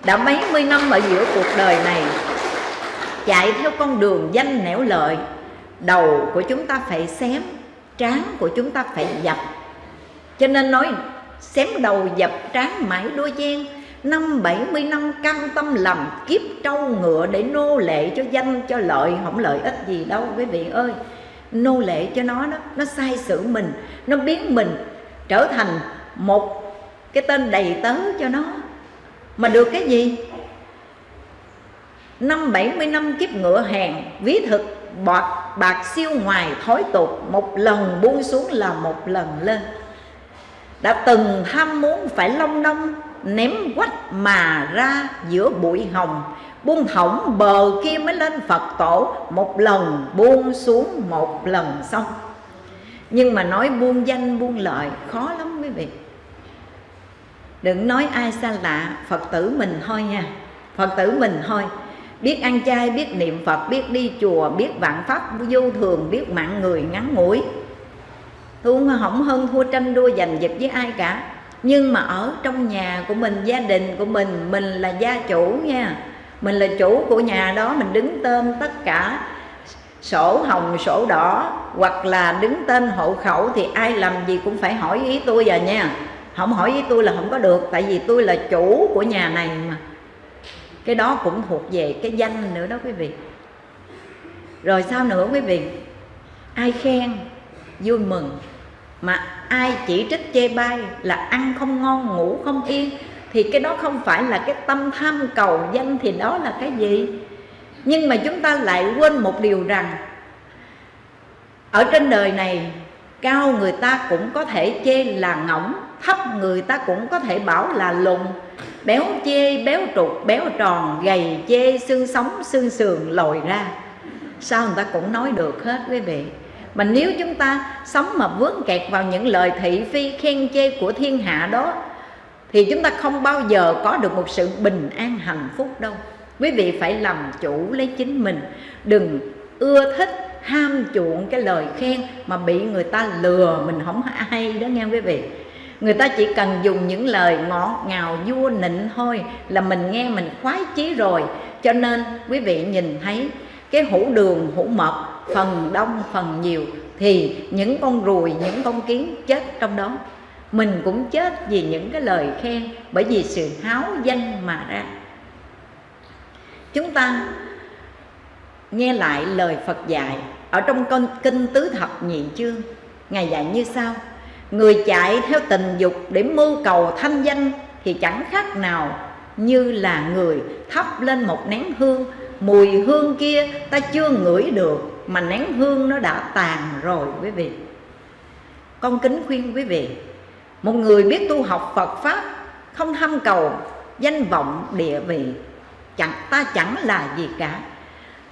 Đã mấy mươi năm ở giữa cuộc đời này chạy theo con đường danh nẻo lợi. Đầu của chúng ta phải xém, trán của chúng ta phải dập. Cho nên nói, xém đầu dập, trán mãi đôi gian năm bảy mươi năm cam tâm làm kiếp trâu ngựa để nô lệ cho danh, cho lợi, không lợi ích gì đâu, quý vị ơi. Nô lệ cho nó đó nó sai sử mình, nó biến mình trở thành một cái tên đầy tớ cho nó. Mà được cái gì? Năm bảy mươi năm kiếp ngựa hàng ví thực, bọt, bạc siêu ngoài thói tục, một lần buông xuống là một lần lên. Đã từng ham muốn phải long đong ném quách mà ra giữa bụi hồng, buông thõng bờ kia mới lên Phật tổ, Một lần buông xuống, một lần xong. Nhưng mà nói buông danh, buông lợi, khó lắm quý vị. Đừng nói ai xa lạ, phật tử mình thôi nha. Phật tử mình thôi biết ăn chay, biết niệm phật, biết đi chùa, biết vạn pháp vô thường, biết mạng người ngắn ngủi. Tôi không hơn thua tranh đua giành giật với ai cả. Nhưng mà ở trong nhà của mình, gia đình của mình mình là gia chủ nha. Mình là chủ của nhà đó, mình đứng tên tất cả sổ hồng, sổ đỏ, hoặc là đứng tên hộ khẩu thì ai làm gì cũng phải hỏi ý tôi à nha. Không hỏi ý tôi là không có được, tại vì tôi là chủ của nhà này mà cái đó cũng thuộc về cái danh nữa đó quý vị. Rồi sao nữa quý vị? Ai khen, vui mừng. Mà ai chỉ trích chê bai là ăn không ngon, ngủ không yên, thì cái đó không phải là cái tâm tham cầu danh thì đó là cái gì? Nhưng mà chúng ta lại quên một điều rằng, ở trên đời này, cao người ta cũng có thể chê là ngỗng, thấp người ta cũng có thể bảo là lùn béo chê, béo trục béo tròn, gầy chê, xương sống, xương sườn lồi ra. Sao người ta cũng nói được hết quý vị? Mà nếu chúng ta sống mà vướng kẹt vào những lời thị phi khen chê của thiên hạ đó, thì chúng ta không bao giờ có được một sự bình an hạnh phúc đâu. Quý vị phải làm chủ lấy chính mình. Đừng ưa thích, ham chuộng cái lời khen mà bị người ta lừa mình không hay đó nghe quý vị người ta chỉ cần dùng những lời ngọt ngào, vua nịnh thôi là mình nghe mình khoái chí rồi. Cho nên quý vị nhìn thấy cái hũ đường, hũ mật phần đông, phần nhiều, thì những con ruồi, những con kiến chết trong đó. Mình cũng chết vì những cái lời khen, bởi vì sự háo danh mà ra. Chúng ta nghe lại lời Phật dạy ở trong con kinh tứ thập nhị chương. Ngài dạy như sau người chạy theo tình dục để mưu cầu thanh danh thì chẳng khác nào như là người thắp lên một nén hương. Mùi hương kia ta chưa ngửi được, mà nén hương nó đã tàn rồi quý vị. Con kính khuyên quý vị, một người biết tu học Phật pháp, không tham cầu danh vọng địa vị, chẳng ta chẳng là gì cả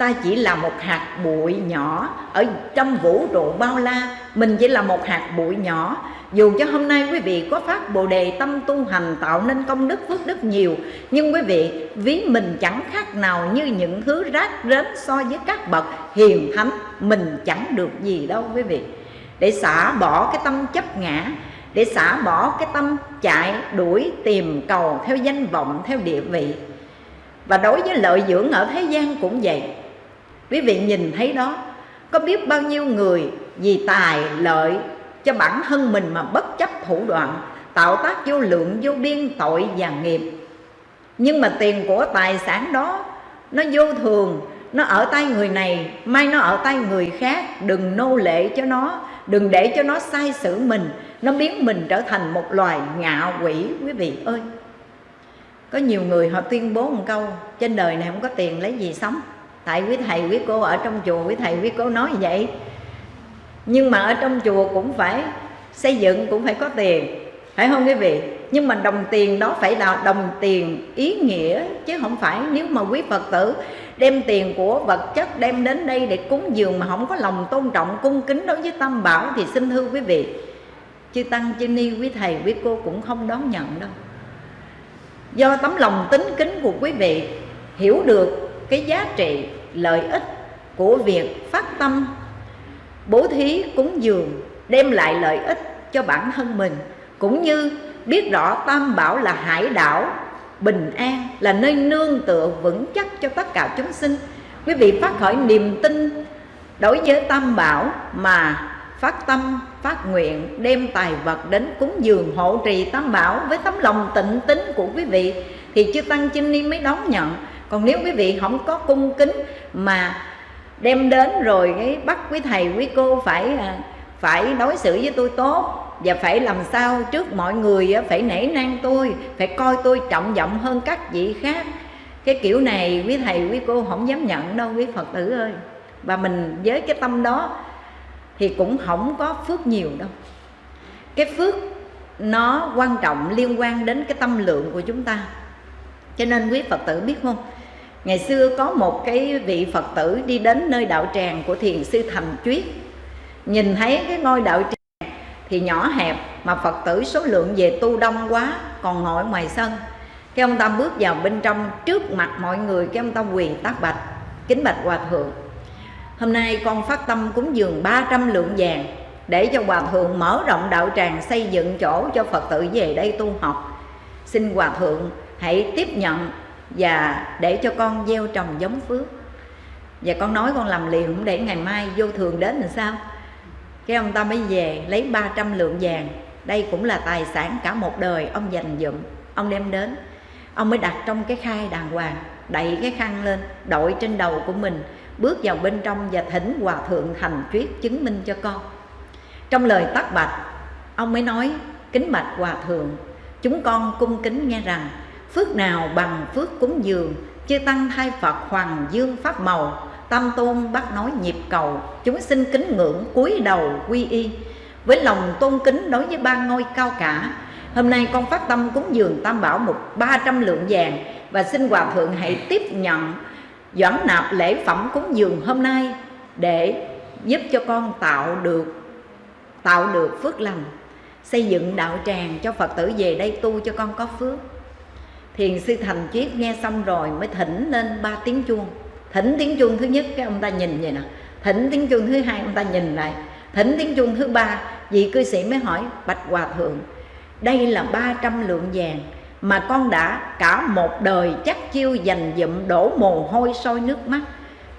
ta chỉ là một hạt bụi nhỏ ở trong vũ trụ bao la, mình chỉ là một hạt bụi nhỏ. Dù cho hôm nay quý vị có phát bồ đề tâm tu hành tạo nên công đức phước đức nhiều, nhưng quý vị, ví mình chẳng khác nào như những thứ rác rến so với các bậc hiền thánh, mình chẳng được gì đâu quý vị. Để xả bỏ cái tâm chấp ngã, để xả bỏ cái tâm chạy đuổi tìm cầu theo danh vọng, theo địa vị. Và đối với lợi dưỡng ở thế gian cũng vậy quý vị nhìn thấy đó, có biết bao nhiêu người vì tài lợi cho bản thân mình mà bất chấp thủ đoạn, tạo tác vô lượng, vô biên, tội và nghiệp. Nhưng mà tiền của tài sản đó, nó vô thường, nó ở tay người này mai nó ở tay người khác. Đừng nô lệ cho nó, đừng để cho nó sai xử mình, nó biến mình trở thành một loài ngạ quỷ, quý vị ơi. Có nhiều người họ tuyên bố một câu, trên đời này không có tiền lấy gì sống tại quý thầy, quý cô ở trong chùa, quý thầy, quý cô nói vậy. Nhưng mà ở trong chùa cũng phải xây dựng, cũng phải có tiền, phải không quý vị? Nhưng mà đồng tiền đó phải là đồng tiền ý nghĩa, chứ không phải nếu mà quý phật tử đem tiền của vật chất đem đến đây để cúng dường mà không có lòng tôn trọng, cung kính đối với tâm bảo thì xin thưa quý vị, chư tăng, chư ni, quý thầy, quý cô cũng không đón nhận đâu. Do tấm lòng tính kính của quý vị hiểu được cái giá trị lợi ích của việc phát tâm. Bố thí cúng dường đem lại lợi ích cho bản thân mình, cũng như biết rõ tam bảo là hải đảo, bình an, là nơi nương tựa vững chắc cho tất cả chúng sinh. Quý vị phát khởi niềm tin đối với tam bảo mà phát tâm, phát nguyện đem tài vật đến cúng dường hộ trì tam bảo với tấm lòng tịnh tín của quý vị, thì chư tăng chinh ni mới đón nhận còn nếu quý vị không có cung kính mà đem đến rồi cái bắt quý thầy, quý cô phải à, phải đối xử với tôi tốt và phải làm sao trước mọi người phải nể nang tôi, phải coi tôi trọng vọng hơn các vị khác. Cái kiểu này quý thầy, quý cô không dám nhận đâu, quý phật tử ơi. Và mình với cái tâm đó thì cũng không có phước nhiều đâu. Cái phước nó quan trọng liên quan đến cái tâm lượng của chúng ta. Cho nên quý phật tử biết không? Ngày xưa có một cái vị phật tử đi đến nơi đạo tràng của thiền sư thành chuyết. Nhìn thấy cái ngôi đạo tràng thì nhỏ hẹp mà phật tử số lượng về tu đông quá, còn ngồi ngoài sân. Cái ông ta bước vào bên trong, trước mặt mọi người, cái ông ta quỳ tác bạch, kính bạch hòa thượng. Hôm nay con phát tâm cúng dường 300 lượng vàng để cho hòa thượng mở rộng đạo tràng xây dựng chỗ cho phật tử về đây tu học. Xin hòa thượng hãy tiếp nhận và để cho con gieo trồng giống phước. Và con nói con làm liền cũng để ngày mai vô thường đến làm sao? Cái ông ta mới về lấy 300 lượng vàng. Đây cũng là tài sản cả một đời ông dành dụm, ông đem đến. Ông mới đặt trong cái khai đàng hoàng, đậy cái khăn lên, đội trên đầu của mình, bước vào bên trong và thỉnh hòa thượng thành thuyết chứng minh cho con. Trong lời tắt bạch, ông mới nói, kính bạch hòa thượng, chúng con cung kính nghe rằng phước nào bằng phước cúng dường, chư tăng thay phật hoàng dương pháp màu, tam tôn bắt nói nhịp cầu, chúng sinh kính ngưỡng cúi đầu quy y. Với lòng tôn kính đối với ba ngôi cao cả, hôm nay con phát tâm cúng dường tam bảo một ba trăm lượng vàng và xin hòa thượng hãy tiếp nhận doãn nạp lễ phẩm cúng dường hôm nay để giúp cho con tạo được tạo được phước lành, xây dựng đạo tràng cho phật tử về đây tu cho con có phước thiền sư thành chiết nghe xong rồi mới thỉnh lên ba tiếng chuông. Thỉnh tiếng chuông thứ nhất, cái ông ta nhìn vậy nè. Thỉnh tiếng chuông thứ hai, ông ta nhìn lại. Thỉnh tiếng chuông thứ ba, vị cư sĩ mới hỏi, bạch hòa thượng, đây là 300 lượng vàng mà con đã cả một đời chắc chiêu dành dụm đổ mồ hôi sôi nước mắt.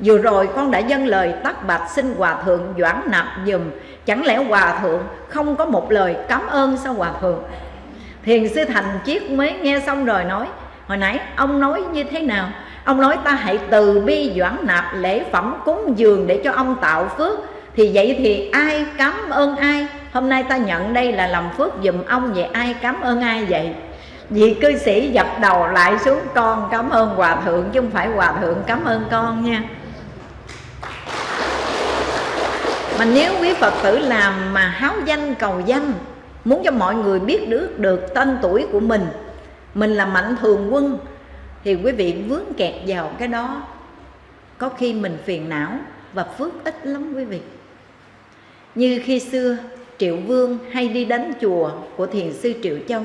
Vừa rồi con đã dâng lời tắt bạch xin hòa thượng doãn nạp dùm. Chẳng lẽ hòa thượng không có một lời cảm ơn sao hòa thượng? Thiền sư thành chiết mới nghe xong rồi nói, hồi nãy ông nói như thế nào? Ông nói ta hãy từ bi doãn nạp lễ phẩm cúng dường để cho ông tạo phước. Thì vậy thì ai cảm ơn ai? Hôm nay ta nhận đây là làm phước dùm ông, vậy ai cảm ơn ai vậy? Vị cư sĩ dập đầu lại xuống, con cảm ơn hòa thượng, chứ không phải hòa thượng cảm ơn con nha. Mà nếu quý phật tử làm mà háo danh cầu danh muốn cho mọi người biết được được tên tuổi của mình. Mình là mạnh thường quân. Thì quý vị vướng kẹt vào cái đó. Có khi mình phiền não và phước ít lắm quý vị. Như khi xưa, triệu vương hay đi đánh chùa của thiền sư triệu châu.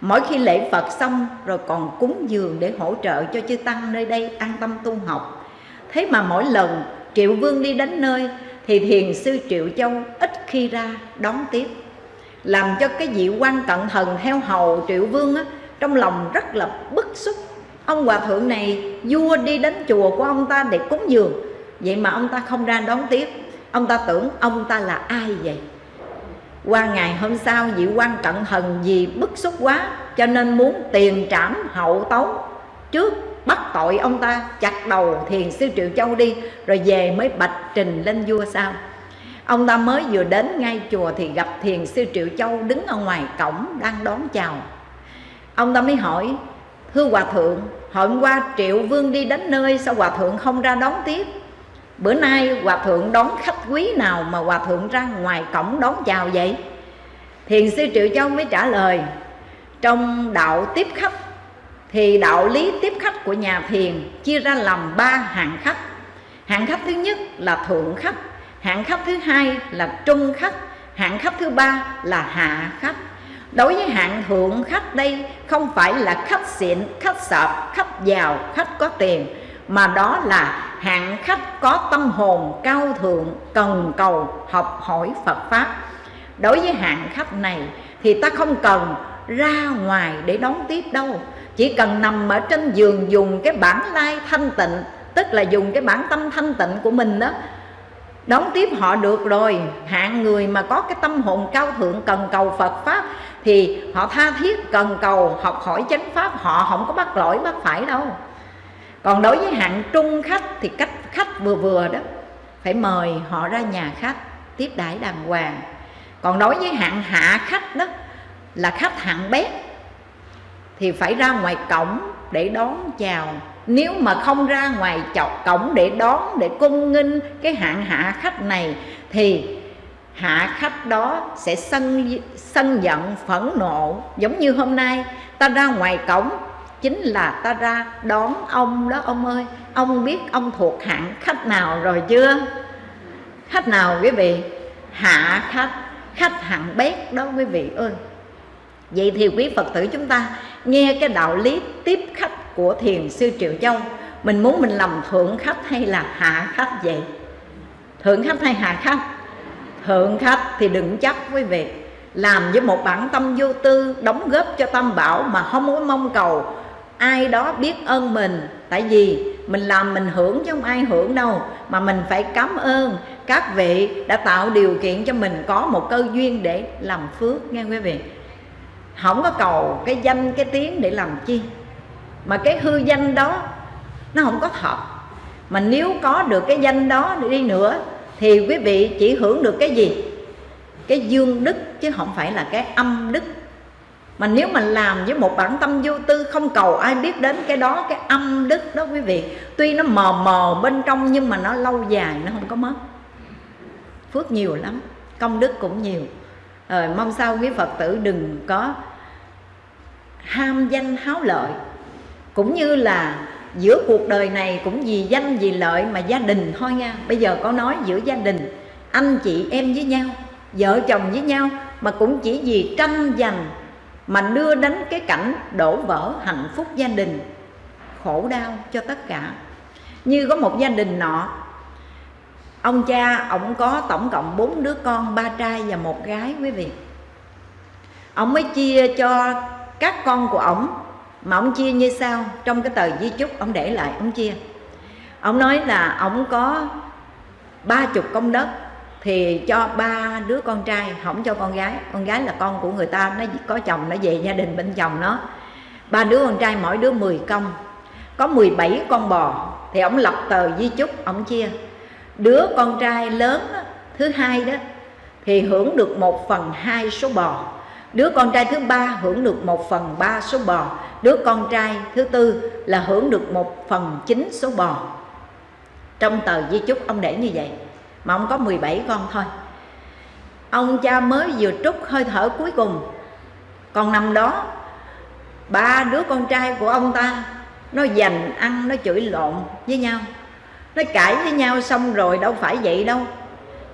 Mỗi khi lễ phật xong rồi còn cúng dường để hỗ trợ cho chư tăng nơi đây an tâm tu học. Thế mà mỗi lần triệu vương đi đến nơi, thì thiền sư triệu châu ít khi ra đón tiếp làm cho cái vị quan cận thần heo hầu triệu vương á, trong lòng rất là bức xúc. Ông hòa thượng này vua đi đến chùa của ông ta để cúng dường. Vậy mà ông ta không ra đón tiếp. Ông ta tưởng ông ta là ai vậy? Qua ngày hôm sau vị quan cận thần vì bức xúc quá cho nên muốn tiền trảm hậu tấu. Trước bắt tội ông ta chặt đầu thiền sư triệu châu đi rồi về mới bạch trình lên vua sao ông ta mới vừa đến ngay chùa thì gặp thiền sư triệu châu đứng ở ngoài cổng đang đón chào. Ông ta mới hỏi, thưa hòa thượng, hôm qua triệu vương đi đến nơi sao hòa thượng không ra đón tiếp? Bữa nay hòa thượng đón khách quý nào mà hòa thượng ra ngoài cổng đón chào vậy? Thiền sư triệu châu mới trả lời, trong đạo tiếp khách, thì đạo lý tiếp khách của nhà thiền chia ra làm ba hạng khách. Hạng khách thứ nhất là thượng khách hạng khách thứ hai là trung khách hạng khách thứ ba là hạ khách đối với hạng thượng khách đây, không phải là khách xịn khách sợp khách giàu khách có tiền, mà đó là hạng khách có tâm hồn cao thượng, cần cầu, học hỏi phật pháp. Đối với hạng khách này thì ta không cần ra ngoài để đón tiếp đâu. Chỉ cần nằm ở trên giường dùng cái bản lai thanh tịnh, tức là dùng cái bản tâm thanh tịnh của mình đó đón tiếp họ được rồi. Hạng người mà có cái tâm hồn cao thượng, cần cầu phật pháp, thì họ tha thiết, cần cầu học hỏi chánh pháp, họ không có bắt lỗi, bắt phải đâu. Còn đối với hạng trung khách thì cách khách vừa vừa đó, phải mời họ ra nhà khách, tiếp đãi đàng hoàng. Còn đối với hạng hạ khách đó, là khách hạng bét, thì phải ra ngoài cổng để đón chào nếu mà không ra ngoài chọc cổng để đón, để cung nghinh cái hạng hạ khách này, thì hạ khách đó sẽ sân sân giận, phẫn nộ. Giống như hôm nay, ta ra ngoài cổng, chính là ta ra đón ông đó, ông ơi. Ông biết ông thuộc hạng khách nào rồi chưa? Khách nào quý vị? Hạ khách khách hạng bét đó quý vị ơi. Vậy thì quý phật tử chúng ta nghe cái đạo lý tiếp khách của thiền sư triệu châu. Mình muốn mình làm thượng khách hay là hạ khách vậy? Thượng khách hay hạ khách? Thượng khách thì đừng chấp quý vị. Làm với một bản tâm vô tư, đóng góp cho tâm bảo mà không có mong cầu. Ai đó biết ơn mình. Tại vì mình làm mình hưởng chứ không ai hưởng đâu. Mà mình phải cảm ơn. Các vị đã tạo điều kiện cho mình có một cơ duyên để làm phước nghe quý vị. Không có cầu cái danh, cái tiếng để làm chi mà cái hư danh đó, nó không có thật. Mà nếu có được cái danh đó đi nữa, thì quý vị chỉ hưởng được cái gì? Cái dương đức, chứ không phải là cái âm đức. Mà nếu mà làm với một bản tâm vô tư, không cầu ai biết đến cái đó, cái âm đức đó quý vị. Tuy nó mờ mờ bên trong, nhưng mà nó lâu dài, nó không có mất. Phước nhiều lắm, công đức cũng nhiều. Rồi mong sao quý phật tử đừng có ham danh háo lợi cũng như là giữa cuộc đời này cũng vì danh, vì lợi mà gia đình thôi nha. Bây giờ có nói giữa gia đình, anh chị em với nhau, vợ chồng với nhau, mà cũng chỉ vì tranh giành mà đưa đến cái cảnh đổ vỡ hạnh phúc gia đình. Khổ đau cho tất cả. Như có một gia đình nọ, ông cha ông có tổng cộng bốn đứa con, ba trai và một gái quý vị. Ông mới chia cho các con của ổng mà ông chia như sau trong cái tờ di chúc ông để lại ông chia. Ông nói là ông có ba chục công đất thì cho ba đứa con trai không cho con gái. Con gái là con của người ta nó có chồng nó về gia đình bên chồng nó. Ba đứa con trai mỗi đứa 10 công. Có 17 con bò thì ông lập tờ di chúc ông chia. Đứa con trai lớn đó, thứ hai đó thì hưởng được một phần hai số bò đứa con trai thứ ba hưởng được một phần ba số bò. Đứa con trai thứ tư là hưởng được một phần chín số bò. Trong tờ di chúc, ông để như vậy, mà ông có 17 con thôi. Ông cha mới vừa trút hơi thở cuối cùng. Còn nằm đó, ba đứa con trai của ông ta, nó dành ăn, nó chửi lộn với nhau. Nó cãi với nhau xong rồi đâu phải vậy đâu.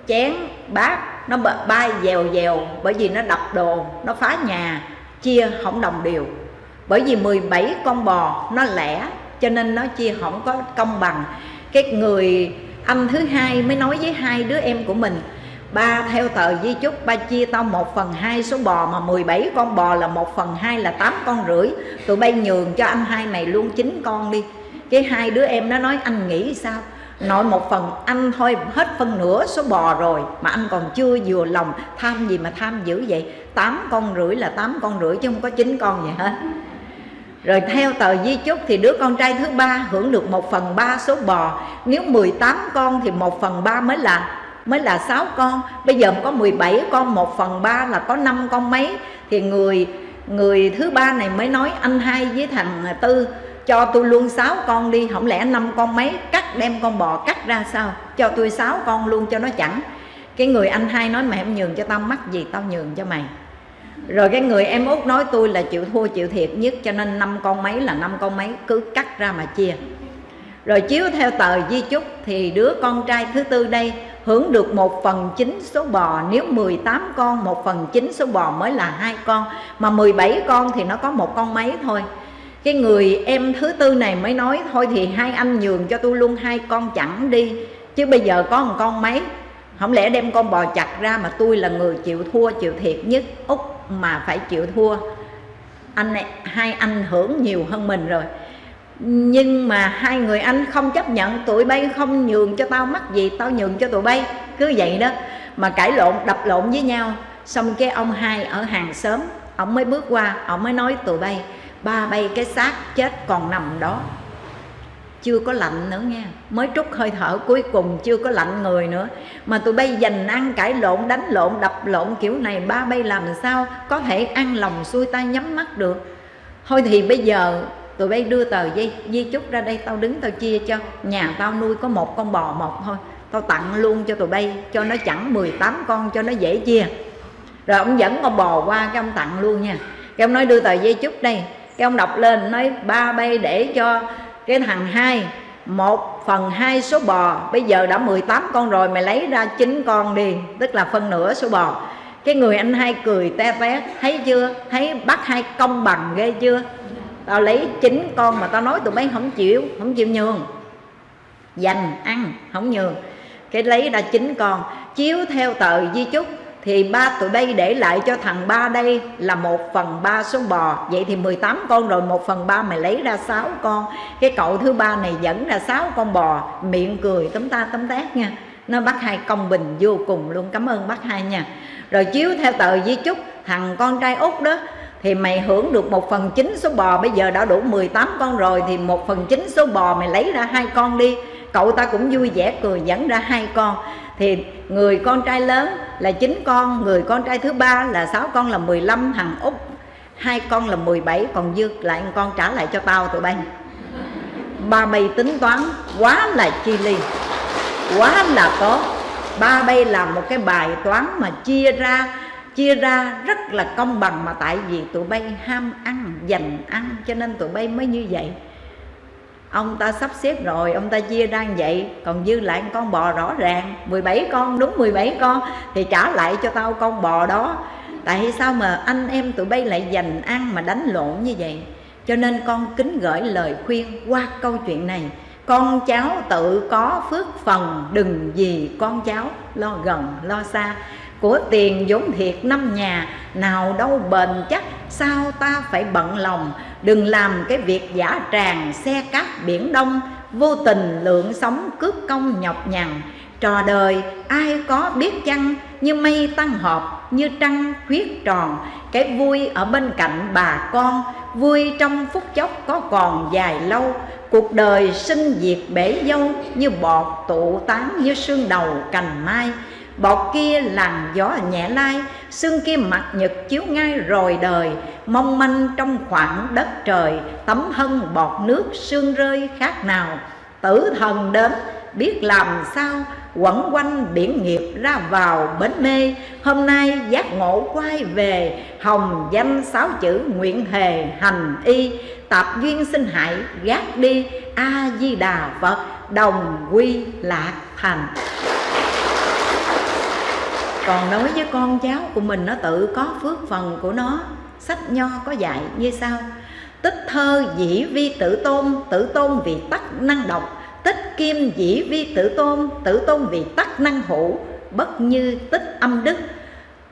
Chén, bát nó bay dèo dèo, bởi vì nó đập đồ, nó phá nhà, chia không đồng đều. Bởi vì 17 con bò nó lẻ, cho nên nó chia không có công bằng. Cái người anh thứ hai mới nói với hai đứa em của mình, ba theo tờ di chúc, ba chia tao một phần hai số bò mà 17 con bò là một phần hai là tám con rưỡi. Tụi bay nhường cho anh hai mày luôn chín con đi. Cái hai đứa em nó nói, anh nghĩ sao? Nội một phần, anh thôi, hết phân nửa số bò rồi. Mà anh còn chưa vừa lòng tham gì mà tham dữ vậy? Tám con rưỡi là tám con rưỡi chứ không có chín con gì hết. Rồi theo tờ di chúc thì đứa con trai thứ ba hưởng được một phần ba số bò. Nếu 18 con thì một phần ba mới là mới là 6 con. Bây giờ có 17 con, một phần ba là có 5 con mấy. Thì người người thứ ba này mới nói anh hai với thằng tư cho tôi luôn 6 con đi, không lẽ năm con mấy? Cắt, đem con bò cắt ra sao? Cho tôi 6 con luôn cho nó chẳng. Cái người anh hai nói mày không nhường cho tao mắc gì, tao nhường cho mày. Rồi cái người em út nói, tôi là chịu thua chịu thiệt nhất, cho nên năm con mấy là năm con mấy, cứ cắt ra mà chia. Rồi chiếu theo tờ di chúc, thì đứa con trai thứ tư đây hưởng được một phần chín số bò. Nếu 18 con, một phần chín số bò mới là hai con. Mà 17 con thì nó có một con mấy thôi cái người em thứ tư này mới nói thôi thì hai anh nhường cho tôi luôn hai con chẳng đi chứ bây giờ có một con mấy. Không lẽ đem con bò chặt ra mà tôi là người chịu thua chịu thiệt nhất út mà phải chịu thua? Anh này, hai anh hưởng nhiều hơn mình rồi. Nhưng mà hai người anh không chấp nhận tụi bay không nhường cho tao mắc gì tao nhường cho tụi bay. Cứ vậy đó. Mà cãi lộn đập lộn với nhau. Xong cái ông hai ở hàng xóm ông mới bước qua ông mới nói tụi bay ba bay cái xác chết còn nằm đó. Chưa có lạnh nữa nha. Mới trút hơi thở cuối cùng, chưa có lạnh người nữa. Mà tụi bay dành ăn cãi lộn, đánh lộn, đập lộn kiểu này, ba bay làm sao có thể ăn lòng xuôi tay nhắm mắt được? Thôi thì bây giờ tụi bay đưa tờ dây, di chúc ra đây, tao đứng tao chia cho. Nhà tao nuôi có một con bò một thôi. Tao tặng luôn cho tụi bay, cho nó chẳng 18 con, cho nó dễ chia. Rồi ông dẫn con bò qua cái ông tặng luôn nha. Cái ông nói đưa tờ dây chúc đây cái ông đọc lên nói, ba bay để cho cái thằng hai, một phần hai số bò. Bây giờ đã 18 con rồi, mày lấy ra chín con đi. Tức là phân nửa số bò. Cái người anh hai cười te té, thấy chưa? Thấy bắt hai công bằng ghê chưa? Tao lấy chín con mà tao nói tụi mấy không chịu không chịu nhường. Dành ăn, không nhường. Cái lấy ra chín con. Chiếu theo tờ di chúc thì ba tụi đây để lại cho thằng ba đây là một phần ba số bò. Vậy thì 18 con rồi, một phần ba mày lấy ra 6 con. Cái cậu thứ ba này dẫn ra 6 con bò. Miệng cười tấm ta tấm tát nha. Nó bắt hai công bình vô cùng luôn. Cảm ơn bác hai nha. Rồi chiếu theo tờ di chúc, thằng con trai út đó, thì mày hưởng được một phần chín số bò. Bây giờ đã đủ 18 con rồi, thì một phần chín số bò mày lấy ra hai con đi. Cậu ta cũng vui vẻ cười dẫn ra hai con thì người con trai lớn là chín con, người con trai thứ ba là sáu con là 15 thằng út hai con là 17 còn dư lại con trả lại cho tao, tụi bay. Ba bay tính toán, quá là chi ly, quá là tốt. Ba bay làm một cái bài toán mà chia ra chia ra rất là công bằng mà tại vì tụi bay ham ăn dành ăn, cho nên tụi bay mới như vậy ông ta sắp xếp rồi, ông ta chia ra vậy. Còn dư lại con bò rõ ràng 17 con, đúng 17 con, thì trả lại cho tao con bò đó. Tại sao mà anh em tụi bay lại dành ăn mà đánh lộn như vậy? Cho nên con kính gửi lời khuyên qua câu chuyện này. Con cháu tự có phước phần, đừng vì con cháu lo gần, lo xa. Của tiền vốn thiệt năm nhà, nào đâu bền chắc, sao ta phải bận lòng? Đừng làm cái việc giả tràng xe cát biển đông, vô tình lượng sống cướp công nhọc nhằn. Trò đời, ai có biết chăng, như mây tăng họp, như trăng khuyết tròn. Cái vui ở bên cạnh bà con, vui trong phút chốc có còn dài lâu. Cuộc đời sinh diệt bể dâu, như bọt tụ tán như sương đầu cành mai bọt kia làn gió nhẹ lai, xương kia mặt nhật chiếu ngay rồi đời. Mong manh trong khoảng đất trời, tấm hân bọt nước sương rơi khác nào. Tử thần đến, biết làm sao, quẩn quanh biển nghiệp ra vào bến mê. Hôm nay giác ngộ quay về, hồng danh sáu chữ nguyện hề hành y. Tạp duyên sinh hại, gác đi, a di đà phật, đồng quy lạc thành còn đối với con cháu của mình, nó tự có phước phần của nó. Sách nho có dạy như sau. Tích thơ dĩ vi tử tôn tử tôn vì tắc năng độc. Tích kim dĩ vi tử tôn tử tôn vì tắc năng hữu. Bất như tích âm đức.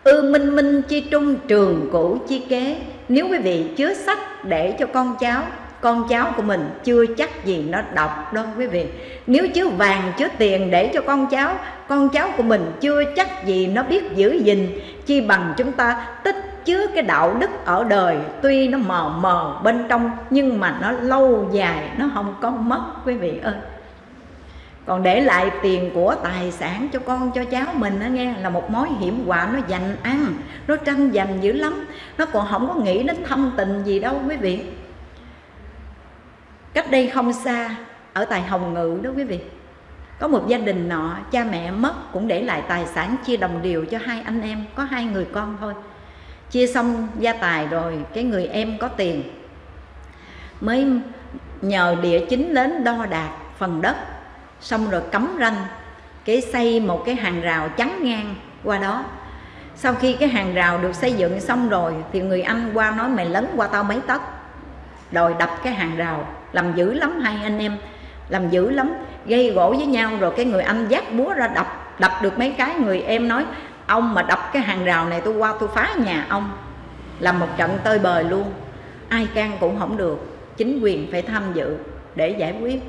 Ư minh minh chi trung trường cũ chi kế. Nếu quý vị chứa sách để cho con cháu con cháu của mình chưa chắc gì nó đọc đâu quý vị. Nếu chứa vàng, chứa tiền để cho con cháu con cháu của mình chưa chắc gì nó biết giữ gìn, chi bằng chúng ta tích chứa cái đạo đức ở đời. Tuy nó mờ mờ bên trong, nhưng mà nó lâu dài, nó không có mất, quý vị ơi. Còn để lại tiền của tài sản cho con, cho cháu mình nó nghe, là một mối hiểm họa, nó dành ăn, nó tranh giành dữ lắm. Nó còn không có nghĩ đến thâm tình gì đâu, quý vị cách đây không xa, ở tại hồng ngự đó quý vị, có một gia đình nọ, cha mẹ mất cũng để lại tài sản chia đồng đều cho hai anh em, có hai người con thôi. Chia xong gia tài rồi, cái người em có tiền, mới nhờ địa chính đến đo đạc phần đất, xong rồi cấm ranh, cái xây một cái hàng rào chắn ngang qua đó. Sau khi cái hàng rào được xây dựng xong rồi, thì người anh qua nói, mày lấn qua tao mấy tấc. Rồi đập cái hàng rào làm dữ lắm hai anh em. Làm dữ lắm. Gây gỗ với nhau rồi cái người anh dắt búa ra đập. Đập được mấy cái người em nói, ông mà đập cái hàng rào này tôi qua tôi phá nhà ông. Làm một trận tơi bời luôn. Ai can cũng không được. Chính quyền phải tham dự để giải quyết.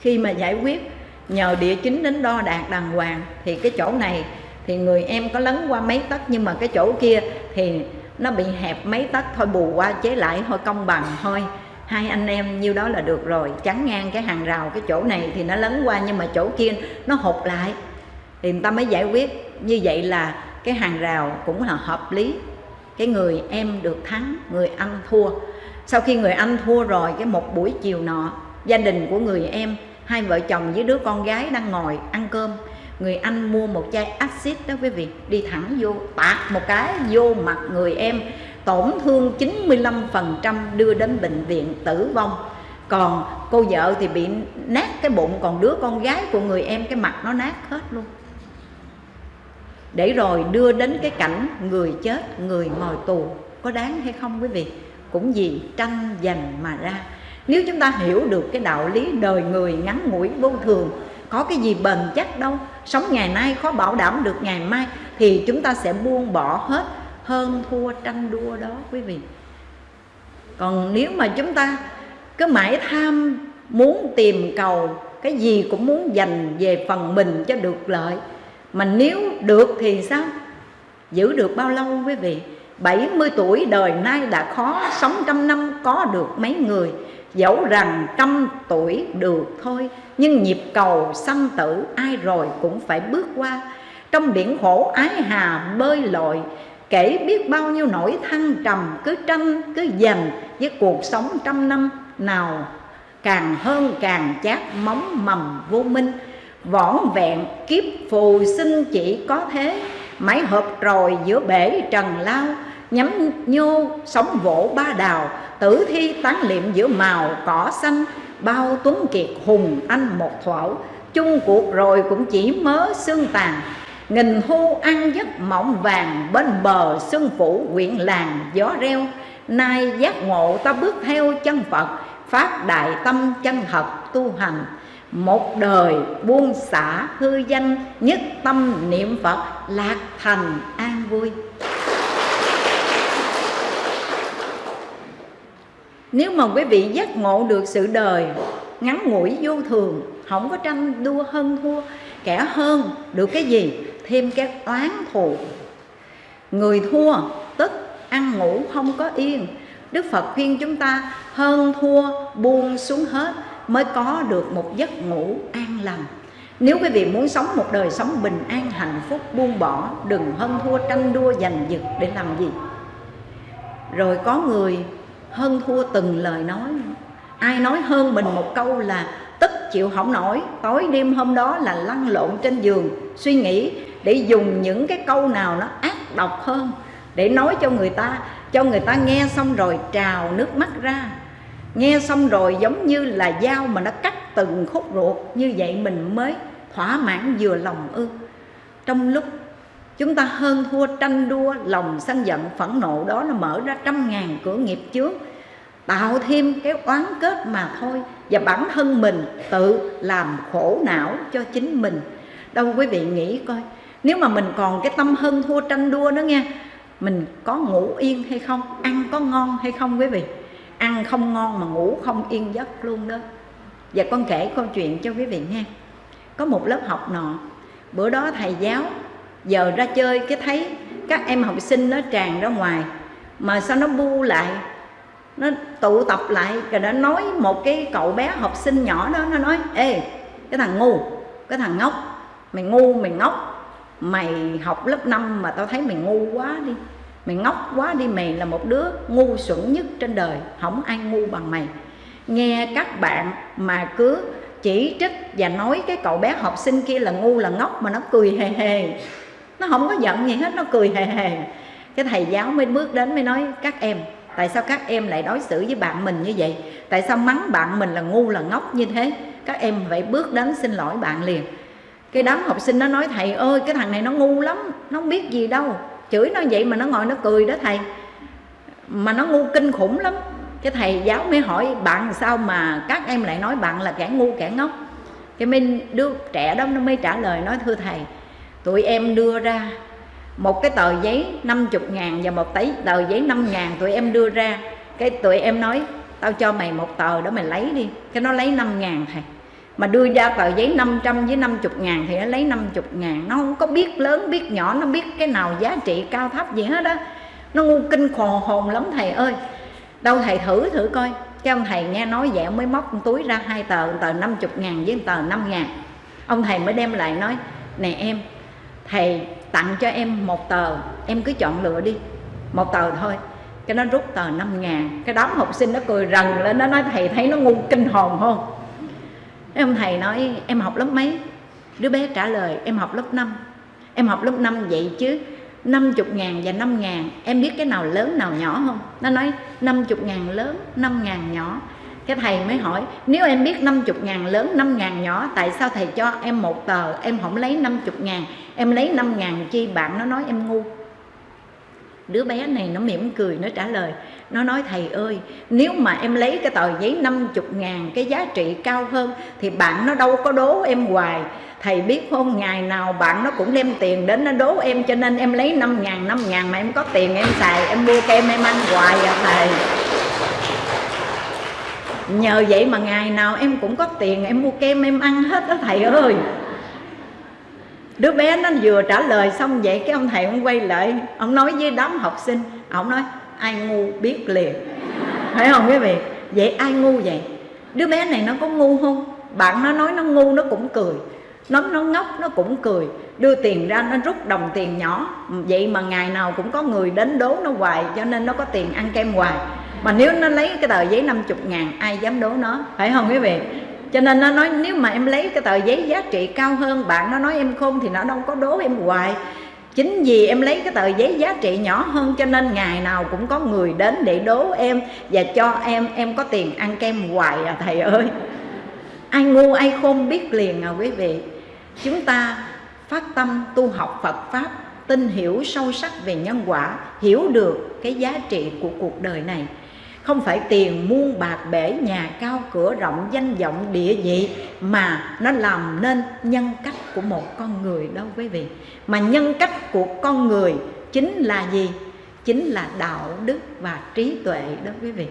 Khi mà giải quyết, nhờ địa chính đến đo đạc đàng hoàng thì cái chỗ này thì người em có lấn qua mấy tấc, nhưng mà cái chỗ kia thì nó bị hẹp mấy tấc, thôi bù qua chế lại thôi công bằng, thôi hai anh em nhiêu đó là được rồi. Chắn ngang cái hàng rào cái chỗ này thì nó lấn qua, nhưng mà chỗ kia nó hụt lại. Thì người ta mới giải quyết. Như vậy là cái hàng rào cũng là hợp lý. Cái người em được thắng, người anh thua. Sau khi người anh thua rồi, cái một buổi chiều nọ, gia đình của người em, hai vợ chồng với đứa con gái đang ngồi ăn cơm. Người anh mua một chai axit đó quý vị, đi thẳng vô, tạt một cái vô mặt người em tổn thương 95% đưa đến bệnh viện tử vong. Còn cô vợ thì bị nát cái bụng, còn đứa con gái của người em, cái mặt nó nát hết luôn. Để rồi đưa đến cái cảnh người chết, người ngồi tù, có đáng hay không quý vị? Cũng vì tranh giành mà ra. Nếu chúng ta hiểu được cái đạo lý đời người ngắn ngủi vô thường, có cái gì bền chắc đâu, sống ngày nay khó bảo đảm được ngày mai, thì chúng ta sẽ buông bỏ hết hơn thua tranh đua đó, quý vị. Còn nếu mà chúng ta cứ mãi tham muốn tìm cầu, cái gì cũng muốn dành về phần mình cho được lợi, mà nếu được thì sao? Giữ được bao lâu, quý vị? 70 tuổi đời nay đã khó Sống trăm năm, có được mấy người? Dẫu rằng trăm tuổi được thôi, Nhưng nhịp cầu sanh tử Ai rồi cũng phải bước qua. Trong biển khổ ái hà bơi lội Kể biết bao nhiêu nỗi thăng trầm Cứ tranh, cứ giành với cuộc sống trăm năm Nào, càng hơn càng chát móng mầm vô minh. Võn vẹn kiếp phù sinh chỉ có thế Mãi hợp rồi giữa bể trần lao, Nhắm nhô sống vỗ ba đào, Tử thi tán liệm giữa màu cỏ xanh, Bao tuấn kiệt hùng anh một thuở Chung cuộc rồi cũng chỉ mớ xương tàn Nghìn thu ăn giấc mộng vàng Bên bờ xuân phủ quyện làng gió reo. Nay giác ngộ ta bước theo chân Phật, Phát đại tâm chân thật tu hành. Một đời buông xả hư danh, nhất tâm niệm phật lạc thành an vui. Nếu mà quý vị giác ngộ được sự đời, ngắn ngủi vô thường, không có tranh đua hơn thua, kẻ hơn được cái gì? Thêm các oán thù. Người thua, tức ăn ngủ không có yên. Đức phật khuyên chúng ta, hơn thua, buông xuống hết mới có được một giấc ngủ an lành. Nếu quý vị muốn sống một đời sống bình an, hạnh phúc, buông bỏ, đừng hơn thua tranh đua giành giật để làm gì? Rồi có người hơn thua từng lời nói. Ai nói hơn mình một câu là tức chịu không nổi, tối đêm hôm đó là lăn lộn trên giường, suy nghĩ để dùng những cái câu nào nó ác độc hơn, để nói cho người ta, cho người ta nghe xong rồi trào nước mắt ra. Nghe xong rồi giống như là dao mà nó cắt từng khúc ruột, như vậy mình mới thỏa mãn vừa lòng ư. Trong lúc chúng ta hơn thua tranh đua, lòng sân giận, phẫn nộ đó nó mở ra trăm ngàn cửa nghiệp trước tạo thêm cái oán kết mà thôi. Và bản thân mình tự làm khổ não cho chính mình. Đâu quý vị nghĩ coi nếu mà mình còn cái tâm hân thua tranh đua nữa nha, mình có ngủ yên hay không ăn có ngon hay không quý vị? Ăn không ngon mà ngủ không yên giấc luôn đó. Và con kể câu chuyện cho quý vị nghe. Có một lớp học nọ bữa đó thầy giáo giờ ra chơi cái thấy các em học sinh nó tràn ra ngoài mà sao nó bu lại nó tụ tập lại rồi nó nói một cái cậu bé học sinh nhỏ đó nó nói ê cái thằng ngu cái thằng ngốc mày ngu mày ngốc mày học lớp 5 mà tao thấy mày ngu quá đi. Mày ngốc quá đi, mày là một đứa ngu xuẩn nhất trên đời. Không ai ngu bằng mày. Nghe các bạn mà cứ chỉ trích và nói cái cậu bé học sinh kia là ngu là ngốc mà nó cười hề hề. Nó không có giận gì hết, nó cười hề hề. Cái thầy giáo mới bước đến mới nói, các em, tại sao các em lại đối xử với bạn mình như vậy? Tại sao mắng bạn mình là ngu là ngốc như thế? Các em phải bước đến xin lỗi bạn liền cái đám học sinh nó nói, thầy ơi, cái thằng này nó ngu lắm, nó không biết gì đâu. Chửi nó vậy mà nó ngồi nó cười đó, thầy. Mà nó ngu kinh khủng lắm. Cái thầy giáo mới hỏi, bạn sao mà các em lại nói bạn là kẻ ngu, kẻ ngốc? Cái mình đứa trẻ đó, nó mới trả lời, nói, thưa thầy, tụi em đưa ra một cái tờ giấy 50 ngàn và một tấy, tờ giấy 5 ngàn tụi em đưa ra. Cái tụi em nói, tao cho mày một tờ đó mày lấy đi. Cái nó lấy 5 ngàn, thầy mà đưa ra tờ giấy 500 với 50 ngàn thì nó lấy 50 ngàn. Nó không có biết lớn, biết nhỏ, nó biết cái nào giá trị cao thấp gì hết đó nó ngu kinh khò hồn lắm, thầy ơi. Đâu thầy thử thử coi. Cái ông thầy nghe nói vậy mới móc túi ra hai tờ tờ 50 ngàn với tờ 5 ngàn. Ông thầy mới đem lại nói, nè em, thầy tặng cho em một tờ, em cứ chọn lựa đi. Một tờ thôi. Cái nó rút tờ 5 ngàn. Cái đám học sinh nó cười rần lên, nó nói, thầy thấy nó ngu kinh hồn không? Ông thầy nói, em học lớp mấy? Đứa bé trả lời, em học lớp 5 em học lớp 5 vậy chứ 50 ngàn và 5 ngàn, Em biết cái nào lớn, nào nhỏ không? Nó nói 50 ngàn lớn 5 ngàn nhỏ. Cái thầy mới hỏi, nếu em biết 50 ngàn lớn 5 ngàn nhỏ, tại sao thầy cho em một tờ? Em không lấy 50 ngàn, em lấy 5 ngàn chi bạn? Nó nói, em ngu. Đứa bé này nó mỉm cười, nó trả lời nó nói, thầy ơi, nếu mà em lấy cái tờ giấy 50 ngàn cái giá trị cao hơn thì bạn nó đâu có đố em hoài. Thầy biết không, ngày nào bạn nó cũng đem tiền đến nó đố em, cho nên em lấy 5 ngàn 5 ngàn mà em có tiền em xài, em mua kem em ăn hoài à thầy. Nhờ vậy mà ngày nào em cũng có tiền em mua kem em ăn hết đó, thầy ơi. Đứa bé nó vừa trả lời xong vậy, cái ông thầy ông quay lại, ông nói với đám học sinh, ông nói ai ngu biết liền. Phải không quý vị? Vậy ai ngu vậy? Đứa bé này nó có ngu không? Bạn nó nói nó ngu, nó cũng cười. Nó nó ngốc, nó cũng cười. Đưa tiền ra, nó rút đồng tiền nhỏ. Vậy mà ngày nào cũng có người đến đố nó hoài, cho nên nó có tiền ăn kem hoài. Mà nếu nó lấy cái tờ giấy 50 ngàn, ai dám đố nó? Phải không quý vị? Cho nên nó nói, nếu mà em lấy cái tờ giấy giá trị cao hơn, bạn nó nói em khôn thì nó đâu có đố em hoài chính vì em lấy cái tờ giấy giá trị nhỏ hơn cho nên ngày nào cũng có người đến để đố em và cho em em có tiền ăn kem hoài à thầy ơi. Ai ngu, ai khôn biết liền à quý vị. Chúng ta phát tâm tu học Phật pháp, tin hiểu sâu sắc về nhân quả, hiểu được cái giá trị của cuộc đời này không phải tiền muôn bạc bể nhà cao cửa rộng danh vọng địa vị, mà nó làm nên nhân cách của một con người đâu quý vị. Mà nhân cách của con người chính là gì? Chính là đạo đức và trí tuệ đó quý vị.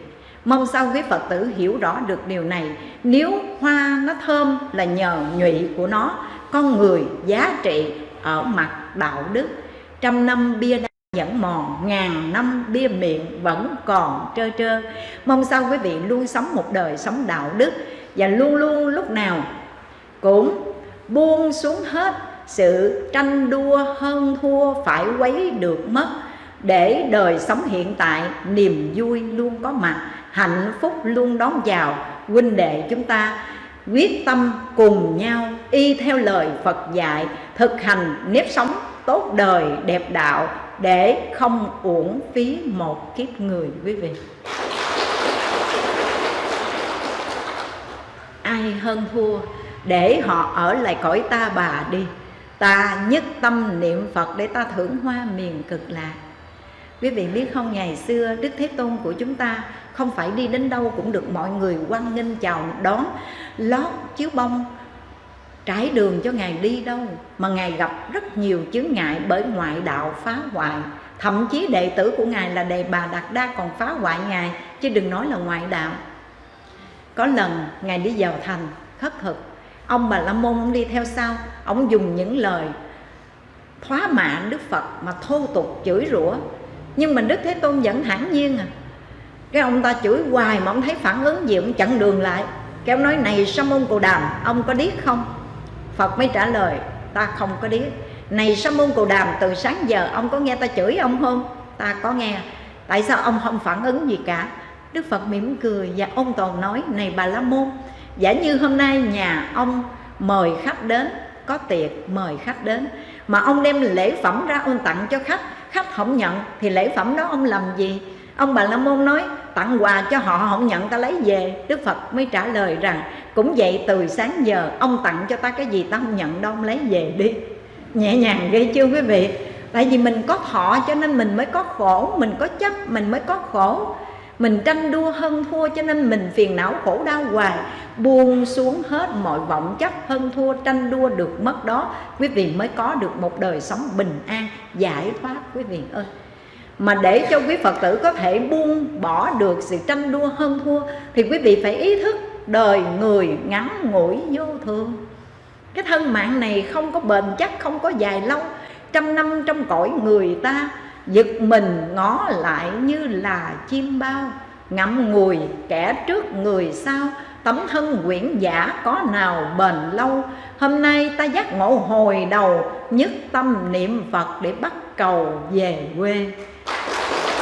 Mong sao quý phật tử hiểu rõ được điều này. Nếu hoa nó thơm là nhờ nhụy của nó, con người giá trị ở mặt đạo đức. Trăm năm bia đá vẫn mòn, ngàn, năm, bia miệng vẫn còn trơ trơ. Mong sao quý vị luôn sống một đời sống đạo đức và luôn luôn lúc nào cũng buông xuống hết sự tranh đua, hơn thua phải quấy được mất. Để đời sống hiện tại, niềm vui luôn có mặt, hạnh phúc luôn đón chào huynh đệ chúng ta, quyết tâm cùng nhau y theo lời Phật dạy, thực hành nếp sống tốt đời, đẹp đạo để không uổng phí một kiếp người, quý vị. Ai hơn thua, để họ ở lại cõi ta bà đi. Ta nhất tâm niệm phật để ta thưởng hoa miền cực lạc. Quý vị biết không, ngày xưa đức thế tôn của chúng ta không phải đi đến đâu cũng được mọi người quan nghênh chào đón. Lót chiếu bông trải đường cho ngài đi đâu, mà ngài gặp rất nhiều chướng ngại bởi ngoại đạo phá hoại. Thậm chí đệ tử của ngài là đề bà đạt đa còn phá hoại ngài, chứ đừng nói là ngoại đạo. Có lần, ngài đi vào thành, khất thực. Ông bà la môn, ông đi theo sau. Ông dùng những lời thóa mạ đức phật mà thô tục chửi rủa. Nhưng mà đức thế tôn vẫn thản nhiên à. Cái ông ta chửi hoài mà ông thấy phản ứng gì, ông chặn đường lại. Cái ông nói, này sa môn cù đàm, ông có điếc không? Phật mới trả lời, ta không có điếc này sa môn cù đàm, từ sáng giờ ông có nghe ta chửi ông không? Ta có nghe. Tại sao ông không phản ứng gì cả? Đức phật mỉm cười và ông toàn nói, này bà la môn, giả như hôm nay nhà ông mời khách đến, có tiệc mời khách đến, mà ông đem lễ phẩm ra ông tặng cho khách khách không nhận thì lễ phẩm đó ông làm gì? Ông bà la môn nói tặng quà cho họ không nhận, ta lấy về. Đức phật mới trả lời rằng, cũng vậy từ sáng giờ, ông tặng cho ta cái gì ta không nhận đâu, ông lấy về đi. Nhẹ nhàng ghê chưa quý vị? Tại vì mình có thọ cho nên mình mới có khổ, mình có chấp, mình mới có khổ. Mình tranh đua hơn thua cho nên mình phiền não khổ đau hoài. Buông xuống hết mọi vọng chấp hơn thua, tranh đua được mất đó, quý vị mới có được một đời sống bình an, giải thoát, quý vị ơi mà để cho quý Phật tử có thể buông bỏ được sự tranh đua hơn thua, thì quý vị phải ý thức đời người ngắn ngủi vô thường. Cái thân mạng này không có bền chắc, không có dài lâu. Trăm năm trong cõi người ta, giật mình ngó lại như là chim bao. Ngậm ngùi kẻ trước người sau, tấm thân quyển giả có nào bền lâu? Hôm nay ta giác ngộ hồi đầu, nhất tâm niệm phật để bắt cầu về quê.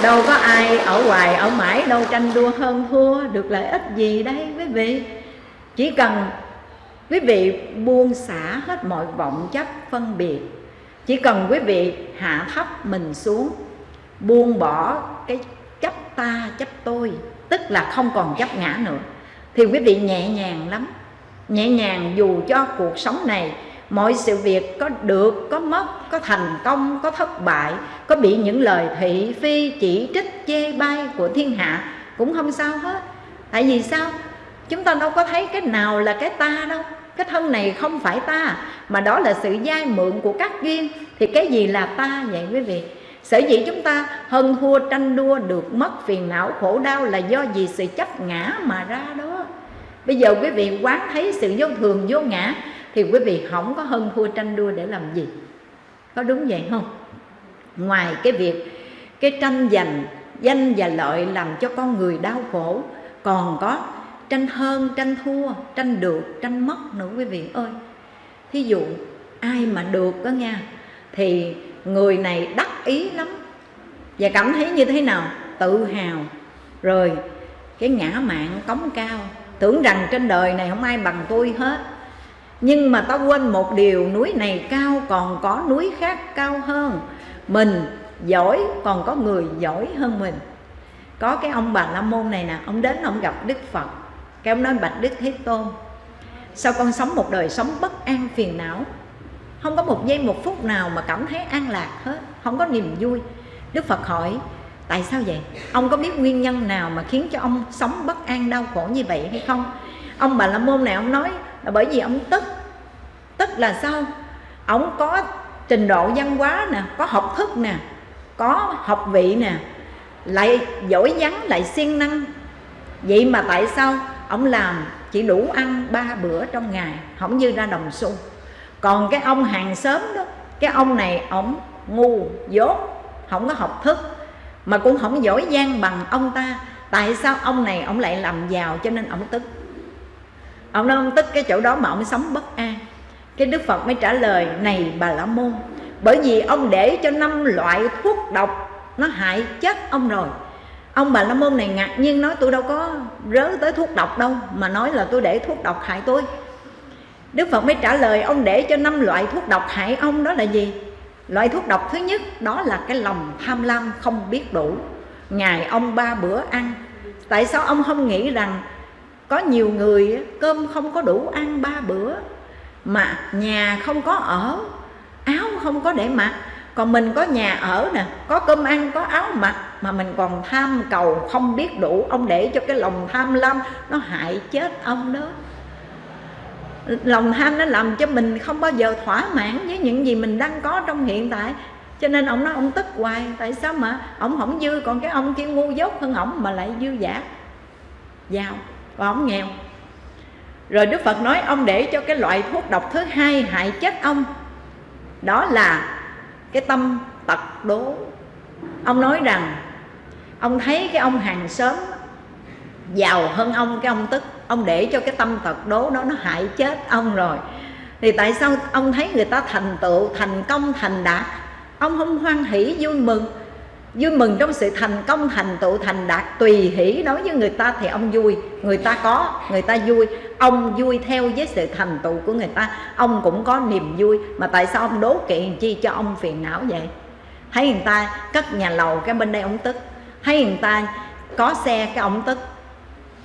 Đâu có ai ở hoài ở mãi, đâu tranh đua hơn thua, được lợi ích gì đây quý vị. Chỉ cần quý vị buông xả hết mọi vọng chấp phân biệt, chỉ cần quý vị hạ thấp mình xuống, buông bỏ cái chấp ta, chấp tôi, tức là không còn chấp ngã nữa, thì quý vị nhẹ nhàng lắm. Nhẹ nhàng dù cho cuộc sống này mọi sự việc có được, có mất, có thành công, có thất bại, có bị những lời thị phi chỉ trích, chê bai của thiên hạ cũng không sao hết. Tại vì sao? Chúng ta đâu có thấy cái nào là cái ta đâu. Cái thân này không phải ta, mà đó là sự dai mượn của các duyên. Thì cái gì là ta vậy quý vị? Sở dĩ chúng ta hơn thua tranh đua được mất phiền não khổ đau là do vì sự chấp ngã mà ra đó. Bây giờ quý vị quán thấy sự vô thường, vô ngã thì quý vị không có hơn thua tranh đua để làm gì? Có đúng vậy không? Ngoài cái việc cái tranh giành, danh và lợi làm cho con người đau khổ, còn có tranh hơn, tranh thua, tranh được, tranh mất nữa quý vị ơi. Thí dụ, ai mà được đó nha, thì người này đắc ý lắm. Và cảm thấy như thế nào? Tự hào. Rồi, cái ngã mạng cống cao, tưởng rằng trên đời này không ai bằng tôi hết nhưng mà ta quên một điều, núi này cao còn có núi khác cao hơn. Mình giỏi còn có người giỏi hơn mình. Có cái ông bà la môn này nè, ông đến ông gặp đức phật. Cái ông nói, bạch đức thế tôn, sao con sống một đời sống bất an phiền não? Không có một giây một phút nào mà cảm thấy an lạc hết, không có niềm vui. Đức phật hỏi, tại sao vậy? Ông có biết nguyên nhân nào mà khiến cho ông sống bất an đau khổ như vậy hay không? Ông bà la môn này, ông nói là bởi vì ông tức. Tức là sao? Ông có trình độ văn hóa nè, có học thức nè, có học vị nè, lại giỏi vắng lại siêng năng. Vậy mà tại sao ông làm chỉ đủ ăn ba bữa trong ngày, không như ra đồng xu? Còn cái ông hàng xóm đó, cái ông này ông ngu, dốt, không có học thức, mà cũng không giỏi giang bằng ông ta. Tại sao ông này ông lại làm giàu cho nên ông tức? Ông nói ông tức cái chỗ đó mà ông sống bất an. Cái đức phật mới trả lời, này bà la môn, bởi vì ông để cho năm loại thuốc độc nó hại chết ông rồi. Ông bà la môn này ngạc nhiên nói, tôi đâu có rớ tới thuốc độc đâu, mà nói là tôi để thuốc độc hại tôi. Đức phật mới trả lời, ông để cho năm loại thuốc độc hại ông đó là gì? Loại thuốc độc thứ nhất, đó là cái lòng tham lam không biết đủ. Ngày ông ba bữa ăn, tại sao ông không nghĩ rằng có nhiều người cơm không có đủ ăn ba bữa, mà nhà không có ở, áo không có để mặc. Còn mình có nhà ở nè, có cơm ăn, có áo mặc, mà mình còn tham cầu không biết đủ, ông để cho cái lòng tham lam nó hại chết ông đó. Lòng tham nó làm cho mình không bao giờ thỏa mãn với những gì mình đang có trong hiện tại. Cho nên ông nói ông tức hoài, tại sao mà ông không dư, còn cái ông kia ngu dốt hơn ổng mà lại dư giả. Giàu và ông nghèo. Rồi đức phật nói, ông để cho cái loại thuốc độc thứ hai hại chết ông. Đó là cái tâm tật đố. Ông nói rằng, ông thấy cái ông hàng xóm giàu hơn ông, cái ông tức, ông để cho cái tâm tật đố đó nó hại chết ông rồi. Thì tại sao ông thấy người ta thành tựu, thành công, thành đạt? Ông không hoan hỷ, vui mừng vui mừng trong sự thành công, thành tựu, thành đạt, tùy hỷ. Đối với người ta thì ông vui, người ta có, người ta vui. Ông vui theo với sự thành tựu của người ta. Ông cũng có niềm vui. Mà tại sao ông đố kỵ chi cho ông phiền não vậy? Thấy người ta cất nhà lầu cái bên đây ông tức. Thấy người ta có xe cái ông tức.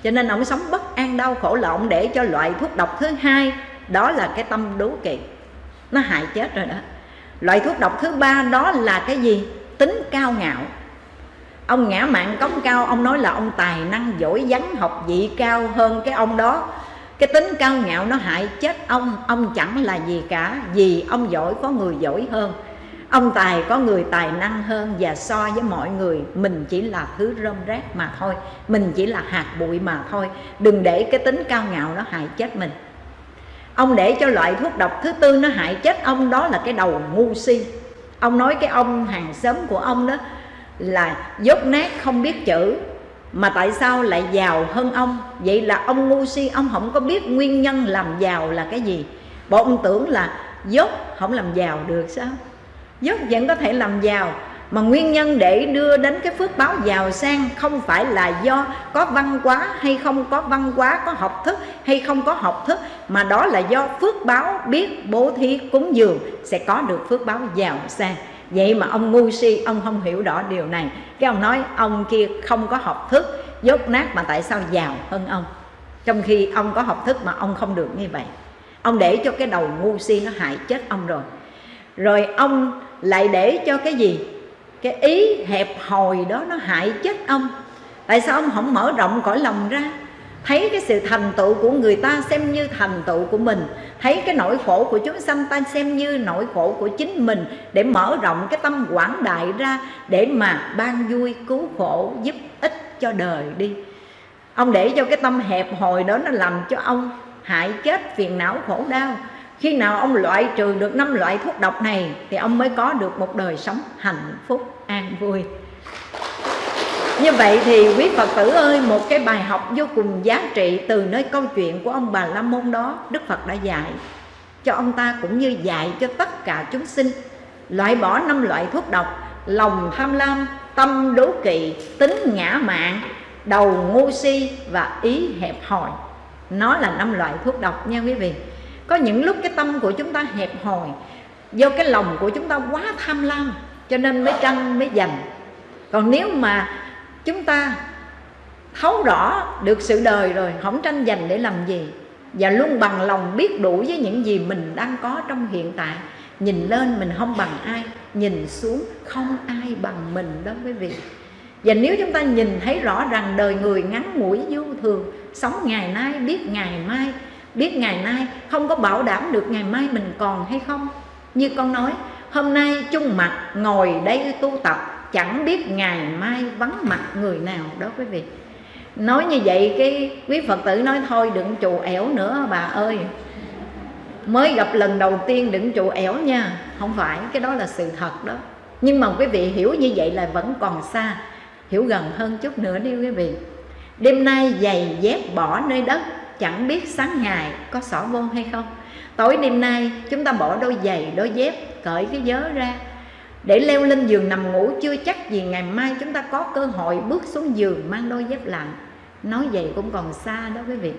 Cho nên ông sống bất an, đau khổ là ông để cho loại thuốc độc thứ hai. Đó là cái tâm đố kỵ. Nó hại chết rồi đó. Loại thuốc độc thứ ba đó là cái gì? Tính cao ngạo. Ông ngã mạng cống cao, ông nói là ông tài năng giỏi vắn học vị cao hơn cái ông đó. Cái tính cao ngạo nó hại chết ông ông chẳng là gì cả, vì ông giỏi có người giỏi hơn. Ông tài có người tài năng hơn, và so với mọi người, mình chỉ là thứ rơm rác mà thôi. Mình chỉ là hạt bụi mà thôi. Đừng để cái tính cao ngạo nó hại chết mình. Ông để cho loại thuốc độc thứ tư nó hại chết ông, đó là cái đầu ngu si ông nói cái ông hàng xóm của ông đó là dốt nát không biết chữ. Mà tại sao lại giàu hơn ông? Vậy là ông ngu si, ông không có biết nguyên nhân làm giàu là cái gì. Bộ ông tưởng là dốt không làm giàu được sao? Dốt vẫn có thể làm giàu mà nguyên nhân để đưa đến cái phước báo giàu sang không phải là do có văn hóa hay không có văn hóa, có học thức hay không có học thức, mà đó là do phước báo biết bố thí cúng dường sẽ có được phước báo giàu sang. Vậy mà ông ngu si, ông không hiểu rõ điều này. Cái ông nói, ông kia không có học thức, dốt nát mà tại sao giàu hơn ông? Trong khi ông có học thức mà ông không được như vậy, ông để cho cái đầu ngu si nó hại chết ông rồi. Rồi ông lại để cho cái gì? Cái ý hẹp hòi đó nó hại chết ông. Tại sao ông không mở rộng cõi lòng ra? Thấy cái sự thành tựu của người ta xem như thành tựu của mình. Thấy cái nỗi khổ của chúng sanh ta xem như nỗi khổ của chính mình. Để mở rộng cái tâm quảng đại ra để mà ban vui, cứu khổ, giúp ích cho đời đi. Ông để cho cái tâm hẹp hòi đó nó làm cho ông hại chết, phiền não, khổ đau khi nào ông loại trừ được năm loại thuốc độc này thì ông mới có được một đời sống hạnh phúc an vui. Như vậy thì quý Phật tử ơi Một cái bài học vô cùng giá trị Từ nơi câu chuyện của ông Bà La Môn đó Đức Phật đã dạy. Cho ông ta cũng như dạy cho tất cả chúng sinh Loại bỏ năm loại thuốc độc Lòng tham lam, tâm đố kỵ, tính ngã mạn Đầu ngu si và ý hẹp hòi. Nó là năm loại thuốc độc nha quý vị. Có những lúc cái tâm của chúng ta hẹp hòi, Do cái lòng của chúng ta quá tham lam, Cho nên mới tranh, mới giành. Còn nếu mà chúng ta thấu rõ được sự đời rồi, không tranh giành để làm gì, và luôn bằng lòng biết đủ với những gì mình đang có trong hiện tại, nhìn lên mình không bằng ai, nhìn xuống không ai bằng mình đó quý vị. Và nếu chúng ta nhìn thấy rõ rằng đời người ngắn ngủi vô thường, sống ngày nay, biết ngày mai biết ngày nay không có bảo đảm được ngày mai mình còn hay không. Như con nói, hôm nay chung mặt, ngồi đây tu tập, chẳng biết ngày mai vắng mặt người nào đó quý vị. Nói như vậy cái quý phật tử nói thôi, đừng trụ ẻo nữa, bà ơi. Mới gặp lần đầu tiên đừng trụ ẻo nha, không phải, cái đó là sự thật đó. Nhưng mà quý vị hiểu như vậy là vẫn còn xa, hiểu gần hơn chút nữa đi quý vị. Đêm nay giày dép bỏ nơi đất chẳng biết sáng ngày có xỏ vô hay không. Tối đêm nay, chúng ta bỏ đôi giày, đôi dép, cởi cái vớ ra. Để leo lên giường nằm ngủ, chưa chắc gì ngày mai chúng ta có cơ hội bước xuống giường mang đôi dép lặng nói vậy cũng còn xa đó quý vị.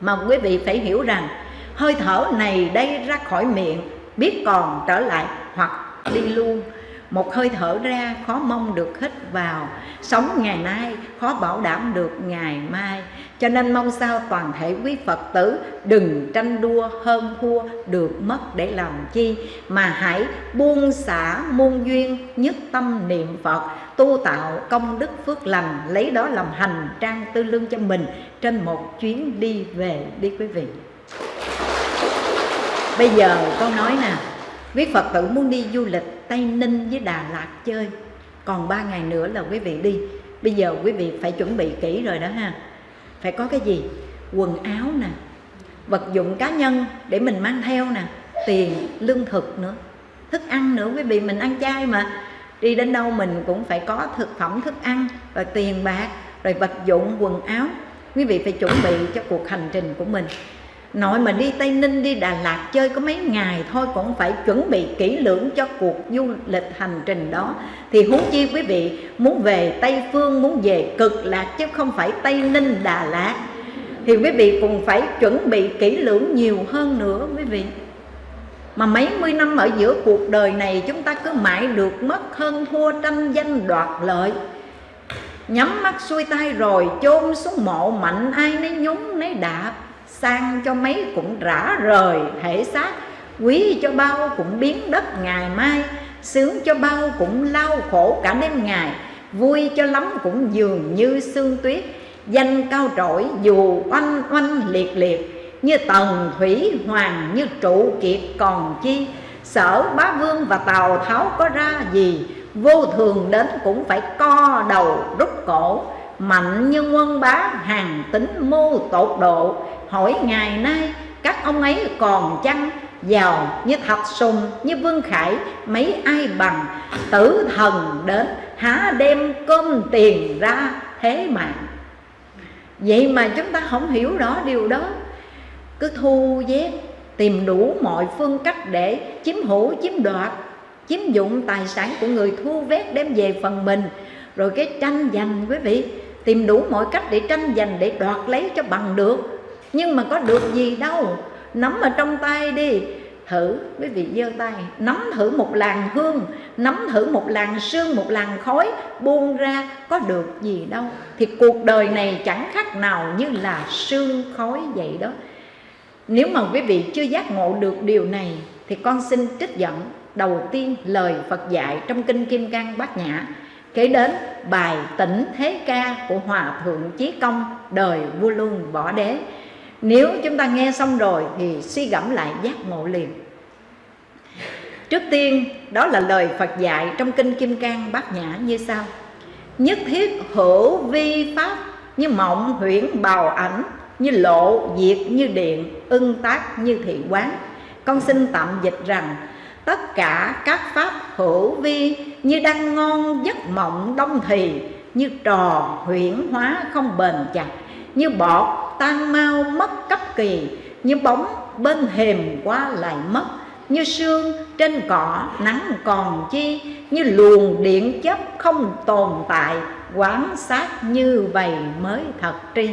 Mà quý vị phải hiểu rằng, hơi thở này đây ra khỏi miệng, biết còn trở lại hoặc đi luôn một hơi thở ra, khó mong được hít vào. Sống ngày nay khó bảo đảm được ngày mai. Cho nên mong sao toàn thể quý phật tử đừng tranh đua, hơn thua, được mất để làm chi. Mà hãy buông xả muôn duyên, nhất tâm niệm phật, tu tạo công đức phước lành, lấy đó làm hành trang tư lương cho mình trên một chuyến đi về, đi quý vị. Bây giờ con nói nè. Quý phật tử muốn đi du lịch tây ninh với đà lạt chơi. Còn ba ngày nữa là quý vị đi. Bây giờ quý vị phải chuẩn bị kỹ rồi đó ha. Phải có cái gì? Quần áo nè, vật dụng cá nhân để mình mang theo nè, tiền, lương thực nữa, thức ăn nữa. Quý vị mình ăn chay mà. Đi đến đâu mình cũng phải có thực phẩm, thức ăn rồi tiền bạc, rồi vật dụng, quần áo. Quý vị phải chuẩn bị cho cuộc hành trình của mình nội mà đi tây ninh, đi đà lạt chơi có mấy ngày thôi, cũng phải chuẩn bị kỹ lưỡng cho cuộc du lịch hành trình đó. Thì huống chi quý vị muốn về tây phương, muốn về cực lạc chứ không phải tây ninh, đà lạt. Thì quý vị cũng phải chuẩn bị kỹ lưỡng nhiều hơn nữa, quý vị. Mà mấy mươi năm ở giữa cuộc đời này, chúng ta cứ mãi được mất hơn thua tranh danh đoạt lợi. Nhắm mắt xuôi tay rồi chôn xuống mộ mạnh, ai nấy nhúng nấy đạp sang cho mấy cũng rã rời thể xác quý cho bao cũng biến đất ngày mai, sướng cho bao cũng lao khổ cả đêm ngày, vui cho lắm cũng dường như sương tuyết. Danh cao trội dù oanh oanh liệt liệt, như tần thủy hoàng như trụ kiệt còn chi. Sở bá vương và tào tháo có ra gì, vô thường đến cũng phải co đầu rút cổ. Mạnh như quân bá, hàng tính mưu tột độ hỏi ngày nay, các ông ấy còn chăng? Giàu như thạch sùng, như vương khải, mấy ai bằng? Tử thần đến, há đem cơm tiền ra thế mà. Vậy mà chúng ta không hiểu rõ điều đó. Cứ thu vét tìm đủ mọi phương cách để chiếm hữu, chiếm đoạt, chiếm dụng tài sản của người thu vét đem về phần mình. Rồi cái tranh giành quý vị, tìm đủ mọi cách để tranh giành, để đoạt lấy cho bằng được nhưng mà có được gì đâu. Nắm ở trong tay đi. Thử, quý vị giơ tay. Nắm thử một làn hương, nắm thử một làn sương, một làn khói, buông ra, có được gì đâu. Thì cuộc đời này chẳng khác nào như là sương khói vậy đó. Nếu mà quý vị chưa giác ngộ được điều này, thì con xin trích dẫn đầu tiên lời Phật dạy trong kinh Kim Cang Bát Nhã kể đến bài tỉnh thế ca của hòa thượng chí công, đời vua luân võ đế nếu chúng ta nghe xong rồi thì suy gẫm lại giác ngộ liền. Trước tiên, đó là lời phật dạy trong kinh kim cang bát nhã như sau. Nhất thiết hữu vi pháp như mộng huyễn bào ảnh, như lộ diệt như điện, ưng tác như thị quán. Con xin tạm dịch rằng, tất cả các pháp hữu vi như đang ngon giấc mộng đông thì, như trò huyễn hóa không bền chặt, như bọt tan mau mất cấp kỳ, như bóng bên hềm qua lại mất, như sương trên cỏ nắng còn chi, như luồng điện chấp không tồn tại, quán sát như vậy mới thật tri.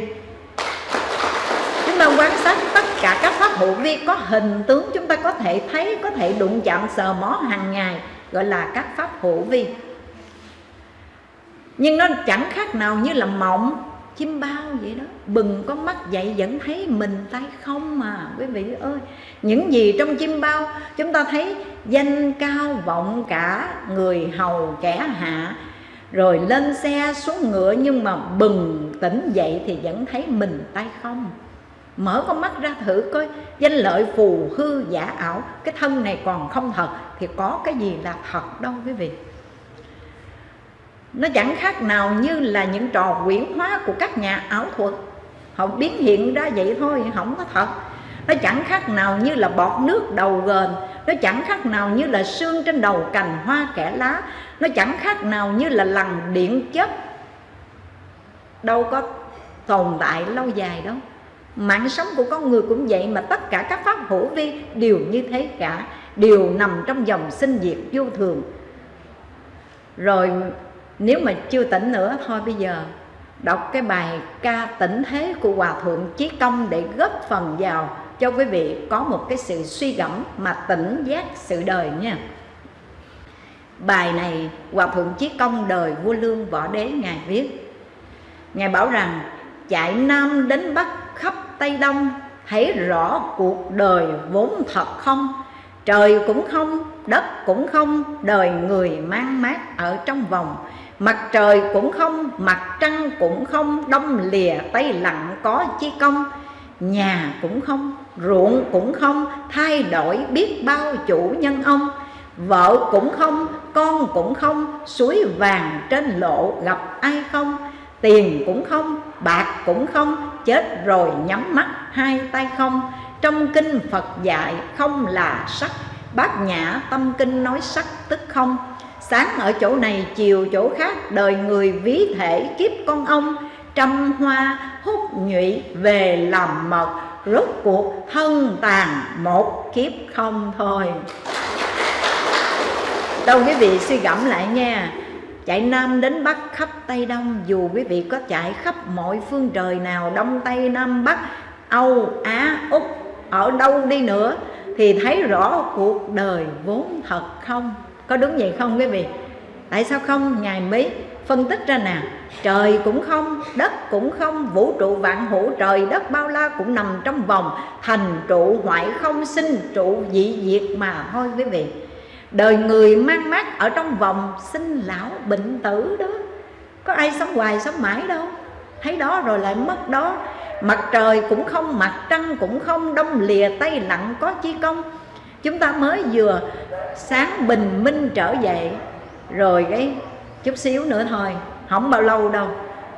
Chúng ta quan sát tất cả các pháp hữu vi, có hình tướng chúng ta có thể thấy, có thể đụng chạm, sờ mó hàng ngày, gọi là các pháp hữu vi. Nhưng nó chẳng khác nào như là mộng chim bao vậy đó. Bừng có mắt dậy vẫn thấy mình tay không mà quý vị ơi. Những gì trong chim bao, chúng ta thấy danh cao vọng cả, người hầu kẻ hạ. Rồi lên xe xuống ngựa nhưng mà bừng tỉnh dậy thì vẫn thấy mình tay không. Mở con mắt ra thử coi, danh lợi phù hư giả ảo. Cái thân này còn không thật thì có cái gì là thật đâu quý vị nó chẳng khác nào như là những trò quyển hóa của các nhà ảo thuật. Họ biến hiện ra vậy thôi không có thật. Nó chẳng khác nào như là bọt nước đầu gờn, nó chẳng khác nào như là xương trên đầu cành hoa kẻ lá. Nó chẳng khác nào như là lằn điện chất đâu có tồn tại lâu dài đâu. Mạng sống của con người cũng vậy mà tất cả các pháp hữu vi đều như thế cả đều nằm trong dòng sinh diệt vô thường. Rồi nếu mà chưa tỉnh nữa, thôi bây giờ đọc cái bài ca tỉnh thế của hòa thượng chí công để góp phần vào cho quý vị có một cái sự suy gẫm mà tỉnh giác sự đời nha. Bài này hòa thượng chí công đời vua lương võ đế ngài viết. Ngài bảo rằng, chạy nam đến bắc khắp tây đông thấy rõ cuộc đời vốn thật không? Trời cũng không, đất cũng không, đời người mang mát ở trong vòng. Mặt trời cũng không, mặt trăng cũng không Đông lìa tây lặng có chi công. Nhà cũng không, ruộng cũng không Thay đổi biết bao chủ nhân ông. Vợ cũng không, con cũng không Suối vàng trên lộ gặp ai không. Tiền cũng không, bạc cũng không Chết rồi nhắm mắt hai tay không. Trong kinh Phật dạy không là sắc Bát nhã tâm kinh nói sắc tức không. Sáng ở chỗ này, chiều chỗ khác Đời người ví thể kiếp con ông. Trăm hoa hút nhụy về làm mật Rốt cuộc thân tàn một kiếp không thôi. Đâu quý vị suy gẫm lại nha Chạy Nam đến Bắc khắp Tây Đông. Dù quý vị có chạy khắp mọi phương trời nào Đông Tây Nam Bắc Âu Á Úc Ở đâu đi nữa Thì thấy rõ cuộc đời vốn thật không? Có đúng vậy không quý vị? Tại sao không? Ngài mới phân tích ra nè. Trời cũng không, đất cũng không, vũ trụ vạn hữu trời, đất bao la cũng nằm trong vòng. Thành trụ hoại không, sinh trụ dị diệt mà thôi quý vị. Đời người mang mát ở trong vòng, sinh lão bệnh tử đó. Có ai sống hoài, sống mãi đâu. Thấy đó rồi lại mất đó. Mặt trời cũng không, mặt trăng cũng không, đông lìa tay lặng có chi công chúng ta mới vừa sáng bình minh trở dậy rồi cái chút xíu nữa thôi, không bao lâu đâu,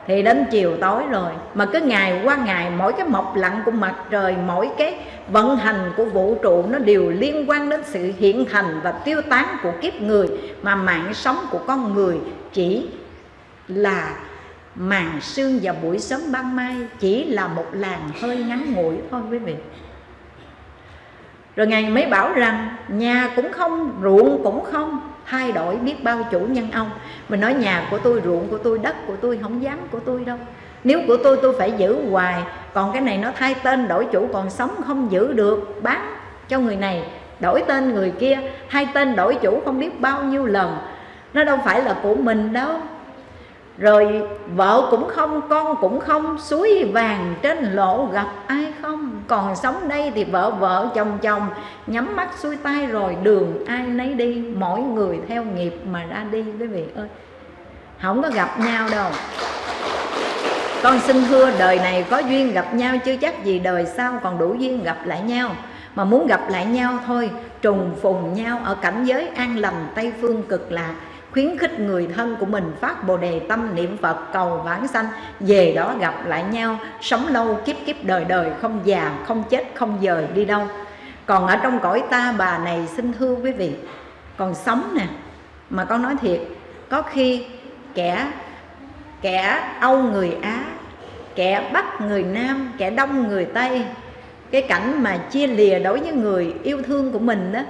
thì đến chiều tối rồi. Mà cứ ngày qua ngày, mỗi cái mọc lặn của mặt trời, mỗi cái vận hành của vũ trụ, nó đều liên quan đến sự hiện thành và tiêu tán của kiếp người. Mà mạng sống của con người chỉ là màn sương và buổi sớm ban mai, chỉ là một làn hơi ngắn ngủi thôi quý vị rồi ngài mới bảo rằng, nhà cũng không, ruộng cũng không, thay đổi biết bao chủ nhân ông. Mình nói, nhà của tôi, ruộng của tôi, đất của tôi, không dám của tôi đâu. Nếu của tôi tôi phải giữ hoài. Còn cái này nó thay tên đổi chủ, còn sống không giữ được, bán cho người này, đổi tên người kia, thay tên đổi chủ không biết bao nhiêu lần. Nó đâu phải là của mình đâu rồi vợ cũng không, con cũng không, suối vàng trên lộ gặp ai không? Còn sống đây thì vợ vợ, chồng chồng, nhắm mắt xuôi tay rồi đường ai nấy đi. Mỗi người theo nghiệp mà ra đi, quý vị ơi. Không có gặp nhau đâu. Con xin thưa, đời này có duyên gặp nhau chưa chắc gì đời sau còn đủ duyên gặp lại nhau. Mà muốn gặp lại nhau thôi, trùng phùng nhau ở cảnh giới an lành, tây phương cực lạc khuyến khích người thân của mình phát bồ đề tâm niệm phật cầu vãng sanh, về đó gặp lại nhau, sống lâu, kiếp kiếp đời đời, không già, không chết, không dời, đi đâu. Còn ở trong cõi ta, bà này xin thưa quý vị, còn sống nè, mà con nói thiệt, có khi kẻ kẻ âu người á, kẻ bắc người nam, kẻ đông người tây, cái cảnh mà chia lìa đối với người yêu thương của mình đó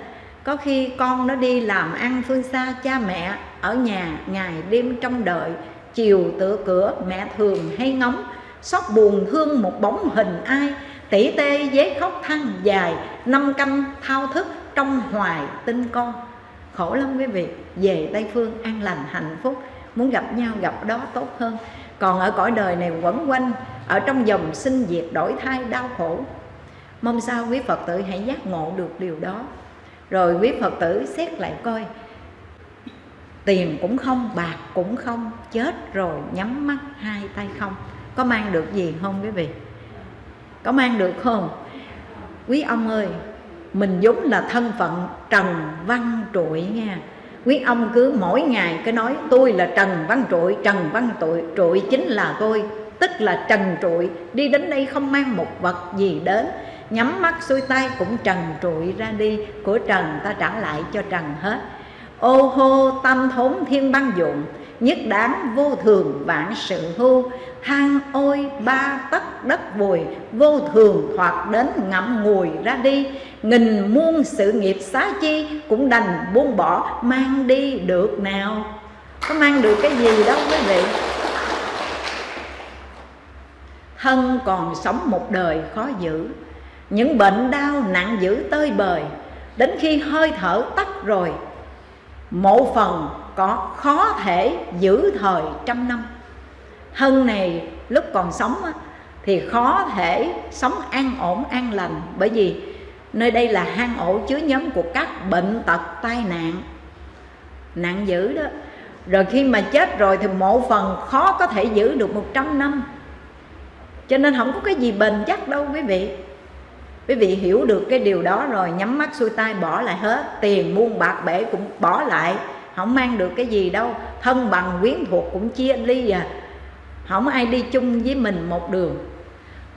có khi con nó đi làm ăn phương xa cha mẹ, ở nhà ngày đêm trong đợi, chiều tựa cửa, mẹ thường hay ngóng, xót buồn thương một bóng hình ai. Tỉ tê dế khóc than dài, năm canh thao thức trong hoài tinh con. Khổ lắm quý vị, về tây phương an lành, hạnh phúc. Muốn gặp nhau, gặp đó tốt hơn. Còn ở cõi đời này quẩn quanh, ở trong dòng sinh diệt đổi thai đau khổ. Mong sao quý phật tử hãy giác ngộ được điều đó rồi quý phật tử xét lại coi. Tiền cũng không, bạc cũng không, chết rồi nhắm mắt hai tay không. Có mang được gì không quý vị? Có mang được không? Quý ông ơi, mình vốn là thân phận trần văn trụi nha. Quý ông cứ mỗi ngày cứ nói, tôi là trần văn trụi, trần văn trụi trụi chính là tôi. Tức là trần trụi đi đến đây không mang một vật gì đến nhắm mắt xuôi tay cũng trần trụi ra đi, của trần ta trả lại cho trần hết. Ô hô, tâm thốn thiên băng dụng, nhất đáng vô thường vạn sự hưu. Hang ôi, ba tấc đất vùi, vô thường thoạt đến ngậm ngùi ra đi. Nghìn muôn sự nghiệp xá chi cũng đành buông bỏ, mang đi được nào? Có mang được cái gì đâu quý vị. Thân còn sống một đời khó giữ những bệnh đau nặng dữ tơi bời. Đến khi hơi thở tắt rồi một phần có khó thể giữ thời trăm năm. Hân này, lúc còn sống thì khó thể sống an ổn, an lành. Bởi vì nơi đây là hang ổ chứa nhóm của các bệnh tật tai nạn. Nặng dữ đó. Rồi khi mà chết rồi thì một phần khó có thể giữ được 100 năm. Cho nên không có cái gì bền chắc đâu quý vị quý vị hiểu được cái điều đó rồi, nhắm mắt xuôi tay, bỏ lại hết. Tiền muôn bạc bể cũng bỏ lại. Không mang được cái gì đâu. Thân bằng quyến thuộc cũng chia ly à. Không ai đi chung với mình một đường.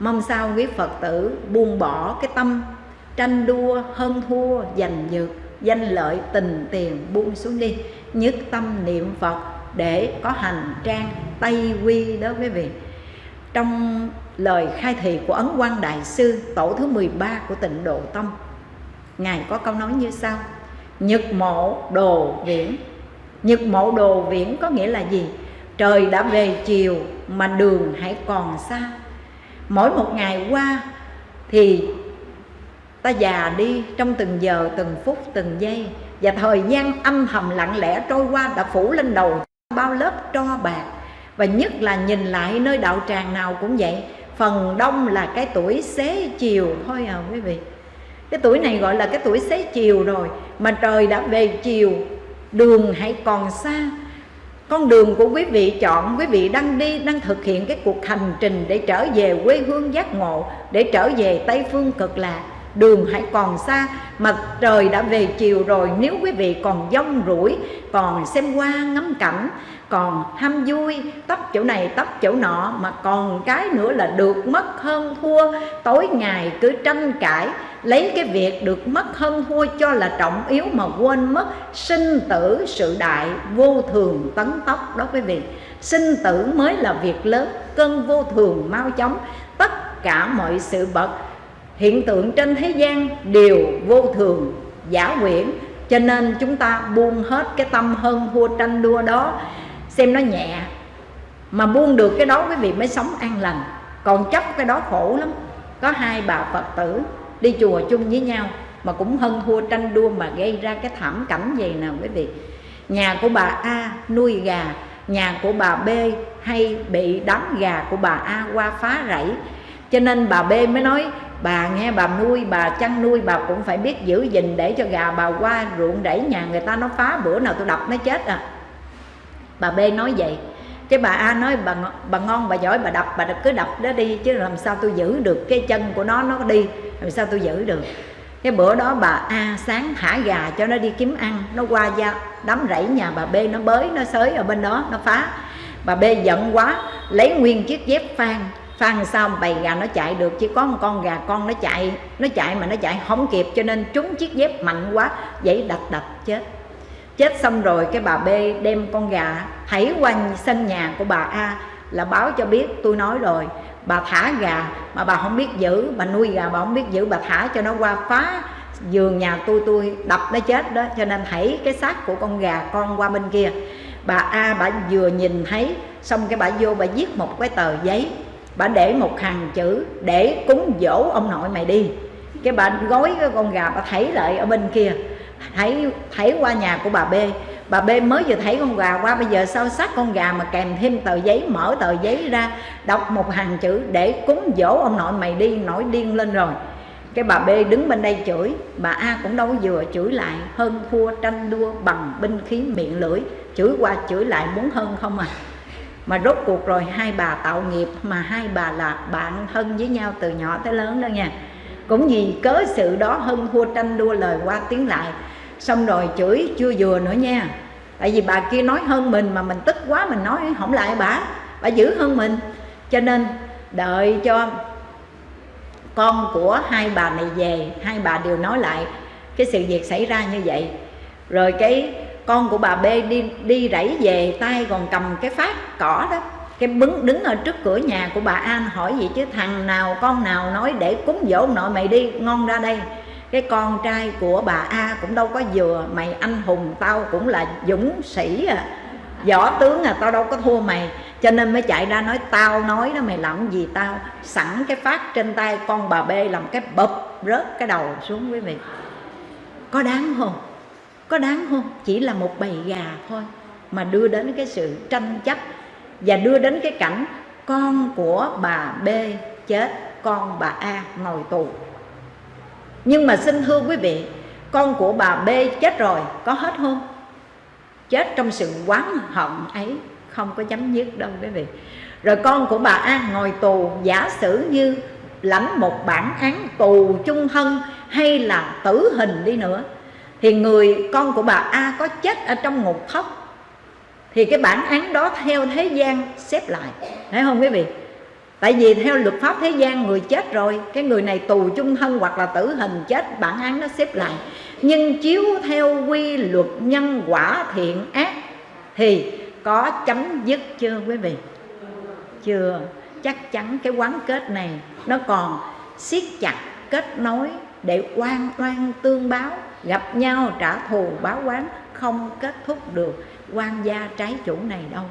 Mong sao quý phật tử buông bỏ cái tâm, tranh đua, hơn thua, giành nhược, danh lợi, tình tiền buông xuống đi. Nhất tâm niệm phật để có hành trang, tây quy đó quý vị. Trong lời khai thị của Ấn Quang Đại Sư tổ thứ 13 của tịnh Độ Tông. Ngài có câu nói như sau. Nhật mộ đồ viễn. Nhật mộ đồ viễn có nghĩa là gì? Trời đã về chiều mà đường hãy còn xa. Mỗi một ngày qua thì ta già đi trong từng giờ, từng phút, từng giây. Và thời gian âm thầm lặng lẽ trôi qua đã phủ lên đầu bao lớp tro bạc. Và nhất là nhìn lại nơi đạo tràng nào cũng vậy phần đông là cái tuổi xế chiều thôi à quý vị. Cái tuổi này gọi là cái tuổi xế chiều rồi, mà trời đã về chiều, đường hãy còn xa. Con đường của quý vị chọn, quý vị đang đi, đang thực hiện cái cuộc hành trình để trở về quê hương giác ngộ, để trở về tây phương cực lạc đường hãy còn xa, mặt trời đã về chiều rồi, nếu quý vị còn dông rủi, còn xem qua ngắm cảnh, còn ham vui tóc chỗ này tóc chỗ nọ, mà còn cái nữa là được mất hơn thua. Tối ngày cứ tranh cãi, lấy cái việc được mất hơn thua cho là trọng yếu mà quên mất. Sinh tử sự đại, vô thường tấn tốc đó quý vị. Sinh tử mới là việc lớn, cơn vô thường mau chóng. Tất cả mọi sự vật hiện tượng trên thế gian đều vô thường, giả quyển cho nên chúng ta buông hết cái tâm hơn thua tranh đua đó, xem nó nhẹ. Mà buông được cái đó quý vị mới sống an lành. Còn chấp cái đó khổ lắm. Có hai bà phật tử đi chùa chung với nhau mà cũng hơn thua tranh đua mà gây ra cái thảm cảnh gì nào quý vị. Nhà của bà A nuôi gà, nhà của bà B hay bị đám gà của bà A qua phá rẫy. Cho nên bà B mới nói bà nghe, bà nuôi, bà chăn nuôi, bà cũng phải biết giữ gìn để cho gà bà qua ruộng rẫy nhà người ta nó phá bữa nào tôi đập nó chết à. Bà B nói vậy cái bà A nói, bà bà ngon, bà giỏi, bà đập, bà cứ đập đó đi, chứ làm sao tôi giữ được cái chân của nó nó đi, làm sao tôi giữ được. Cái bữa đó bà A sáng thả gà cho nó đi kiếm ăn, nó qua ra đám rẫy nhà bà B nó bới, nó xới ở bên đó, nó phá. Bà B giận quá, lấy nguyên chiếc dép phan phan sao bầy gà nó chạy được chỉ có một con gà con nó chạy nó chạy mà nó chạy không kịp, cho nên trúng chiếc dép mạnh quá vậy đập đập chết. Chết xong rồi, cái bà B đem con gà hãy qua sân nhà của bà A là báo cho biết, tôi nói rồi, bà thả gà mà bà không biết giữ, bà nuôi gà bà không biết giữ, bà thả cho nó qua phá giường nhà tôi tôi đập nó chết đó, cho nên hãy cái xác của con gà con qua bên kia. Bà A bà vừa nhìn thấy, xong cái bà vô bà viết một cái tờ giấy bà để một hàng chữ để cúng dỗ ông nội mày đi. Cái bà gói cái con gà bà thấy lại ở bên kia. Thấy thấy qua nhà của bà B. Bà B mới vừa thấy con gà qua, bây giờ sao sát con gà mà kèm thêm tờ giấy, mở tờ giấy ra, đọc một hàng chữ để cúng dỗ ông nội mày đi, nổi điên lên rồi. Cái bà B đứng bên đây chửi. Bà A cũng đâu vừa chửi lại, hơn thua tranh đua bằng binh khí miệng lưỡi. Chửi qua chửi lại muốn hơn không à? Mà rốt cuộc rồi hai bà tạo nghiệp mà hai bà là bạn thân với nhau từ nhỏ tới lớn đó nha. Cũng vì cớ sự đó hơn thua tranh đua lời qua tiếng lại. Xong rồi chửi chưa vừa nữa nha. Tại vì bà kia nói hơn mình mà mình tức quá mình nói không lại bà. Bà giữ hơn mình. Cho nên đợi cho con của hai bà này về, hai bà đều nói lại cái sự việc xảy ra như vậy. Rồi cái con của bà B đi đi rẫy về tay còn cầm cái phát cỏ đó. Cái bứng đứng ở trước cửa nhà của bà An hỏi gì chứ, thằng nào, con nào nói để cúng dỗ nội mày đi, ngon ra đây. Cái con trai của bà A cũng đâu có vừa, mày anh hùng tao cũng là dũng sĩ à võ tướng à tao đâu có thua mày. Cho nên mới chạy ra nói, tao nói đó, mày làm gì tao? Sẵn cái phát trên tay con bà B làm cái bập rớt cái đầu xuống quý vị. Có đáng không? Có đáng không? Chỉ là một bầy gà thôi mà đưa đến cái sự tranh chấp và đưa đến cái cảnh con của bà B chết, con bà A ngồi tù. Nhưng mà xin thưa quý vị, con của bà B chết rồi có hết không? Chết trong sự oán hận ấy, không có chấm dứt đâu quý vị. Rồi con của bà A ngồi tù, giả sử như lãnh một bản án tù chung thân hay là tử hình đi nữa thì người con của bà A có chết ở trong ngục thất thì cái bản án đó theo thế gian xếp lại. Thấy không quý vị? Tại vì theo luật pháp thế gian, người chết rồi, cái người này tù chung thân hoặc là tử hình chết, bản án nó xếp lại. Nhưng chiếu theo quy luật nhân quả thiện ác, thì có chấm dứt chưa quý vị? Chưa. Chắc chắn cái quán kết này nó còn siết chặt kết nối để oan oan tương báo gặp nhau trả thù báo oán không kết thúc được. Quan gia trái chủ này đâu?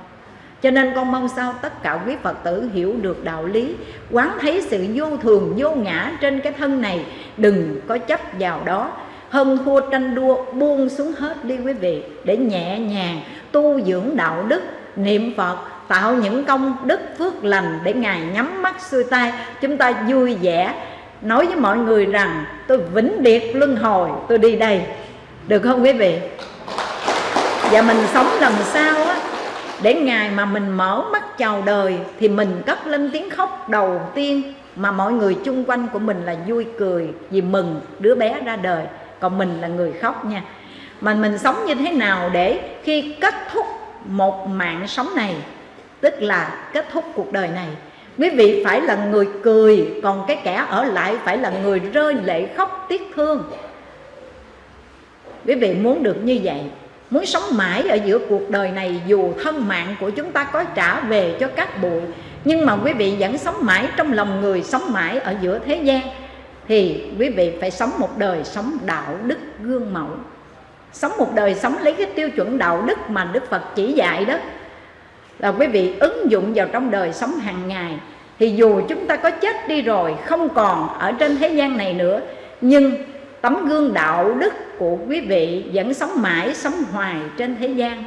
Cho nên con mong sao tất cả quý Phật tử hiểu được đạo lý. Quán thấy sự vô thường, vô ngã trên cái thân này, Đừng có chấp vào đó. Hơn thua tranh đua, buông xuống hết đi quý vị, Để nhẹ nhàng tu dưỡng đạo đức, Niệm Phật, tạo những công đức phước lành Để Ngài nhắm mắt xuôi tay. Chúng ta vui vẻ Nói với mọi người rằng, tôi vĩnh biệt luân hồi, tôi đi đây. Được không quý vị? Và mình sống làm sao á, để ngày mà mình mở mắt chào đời thì mình cất lên tiếng khóc đầu tiên mà mọi người chung quanh của mình là vui cười vì mừng đứa bé ra đời. Còn mình là người khóc nha. Mà mình sống như thế nào để khi kết thúc một mạng sống này, tức là kết thúc cuộc đời này quý vị phải là người cười, còn cái kẻ ở lại phải là người rơi lệ khóc tiếc thương. Quý vị muốn được như vậy, muốn sống mãi ở giữa cuộc đời này, dù thân mạng của chúng ta có trả về cho các bụi, nhưng mà quý vị vẫn sống mãi trong lòng người, sống mãi ở giữa thế gian, thì quý vị phải sống một đời sống đạo đức gương mẫu. Sống một đời sống lấy cái tiêu chuẩn đạo đức mà đức phật chỉ dạy đó là quý vị ứng dụng vào trong đời sống hàng ngày, thì dù chúng ta có chết đi rồi, không còn ở trên thế gian này nữa, nhưng tấm gương đạo đức của quý vị vẫn sống mãi, sống hoài trên thế gian.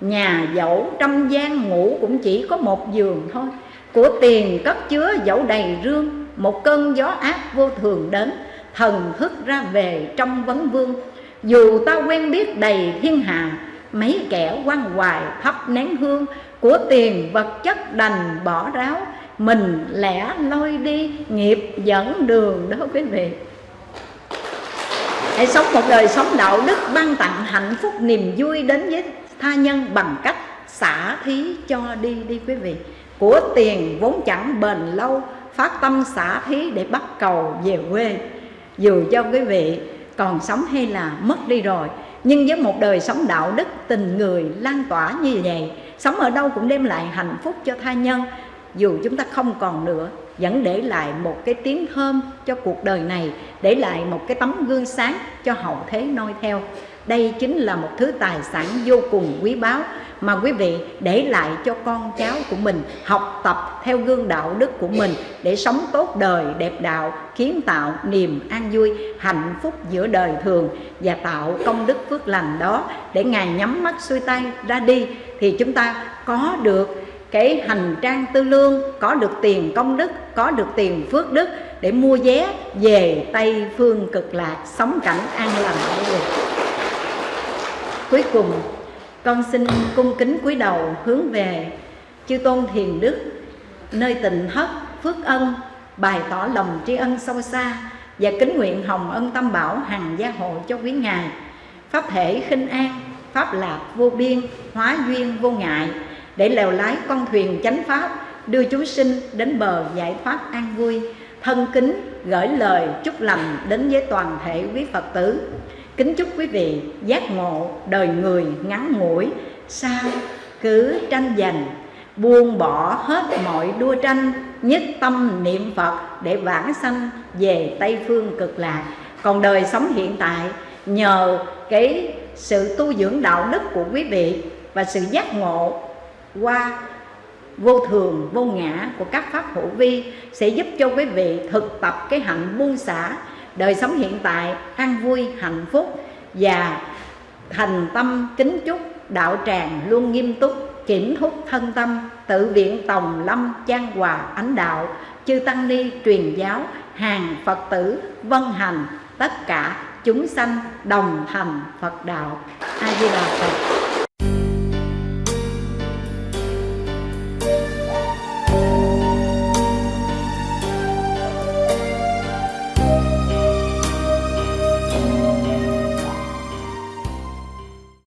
Nhà dẫu trăm gian ngủ cũng chỉ có một giường thôi. Của tiền cất chứa dẫu đầy rương, một cơn gió ác vô thường đến, thần thức ra về trong vấn vương. Dù ta quen biết đầy thiên hạ, mấy kẻ quan hoài thắp nén hương của tiền vật chất đành bỏ ráo, mình lẻ lôi đi, nghiệp dẫn đường đó quý vị. Hãy sống một đời sống đạo đức ban tặng hạnh phúc niềm vui đến với tha nhân bằng cách xả thí cho đi đi quý vị. Của tiền vốn chẳng bền lâu, phát tâm xả thí để bắt cầu về quê. Dù cho quý vị còn sống hay là mất đi rồi, nhưng với một đời sống đạo đức tình người lan tỏa như vậy sống ở đâu cũng đem lại hạnh phúc cho tha nhân. Dù chúng ta không còn nữa, vẫn để lại một cái tiếng thơm cho cuộc đời này, để lại một cái tấm gương sáng cho hậu thế noi theo. Đây chính là một thứ tài sản vô cùng quý báu mà quý vị để lại cho con cháu của mình, học tập theo gương đạo đức của mình để sống tốt đời, đẹp đạo, kiến tạo niềm an vui, hạnh phúc giữa đời thường và tạo công đức phước lành đó để ngài nhắm mắt xuôi tay ra đi thì chúng ta có được cái hành trang tư lương, có được tiền công đức, có được tiền phước đức để mua vé về tây phương cực lạc sống cảnh an lành cuối cùng, con xin cung kính cúi đầu hướng về chư tôn thiền đức, nơi tình thất, phước ân, bày tỏ lòng tri ân sâu xa và kính nguyện hồng ân tâm bảo hằng gia hộ cho quý ngài, pháp thể khinh an pháp lạc vô biên, hóa duyên, vô ngại. Để lèo lái con thuyền chánh pháp, đưa chúng sinh đến bờ giải thoát an vui. Thân kính gửi lời chúc lành đến với toàn thể quý phật tử. Kính chúc quý vị giác ngộ đời người ngắn ngủi, sao cứ tranh giành, buông bỏ hết mọi đua tranh, nhất tâm niệm phật để vãng sanh về tây phương cực lạc. Còn đời sống hiện tại, nhờ cái sự tu dưỡng đạo đức của quý vị và sự giác ngộ qua vô thường, vô ngã của các pháp hữu vi sẽ giúp cho quý vị thực tập cái hạnh buông xả, đời sống hiện tại, an vui, hạnh phúc và thành tâm kính chúc đạo tràng luôn nghiêm túc, kiểm thúc thân tâm, tự viện tòng lâm trang hòa ánh đạo, chư tăng ni, truyền giáo, hàng phật tử, vân hành tất cả chúng sanh đồng hành phật đạo. A di đà phật.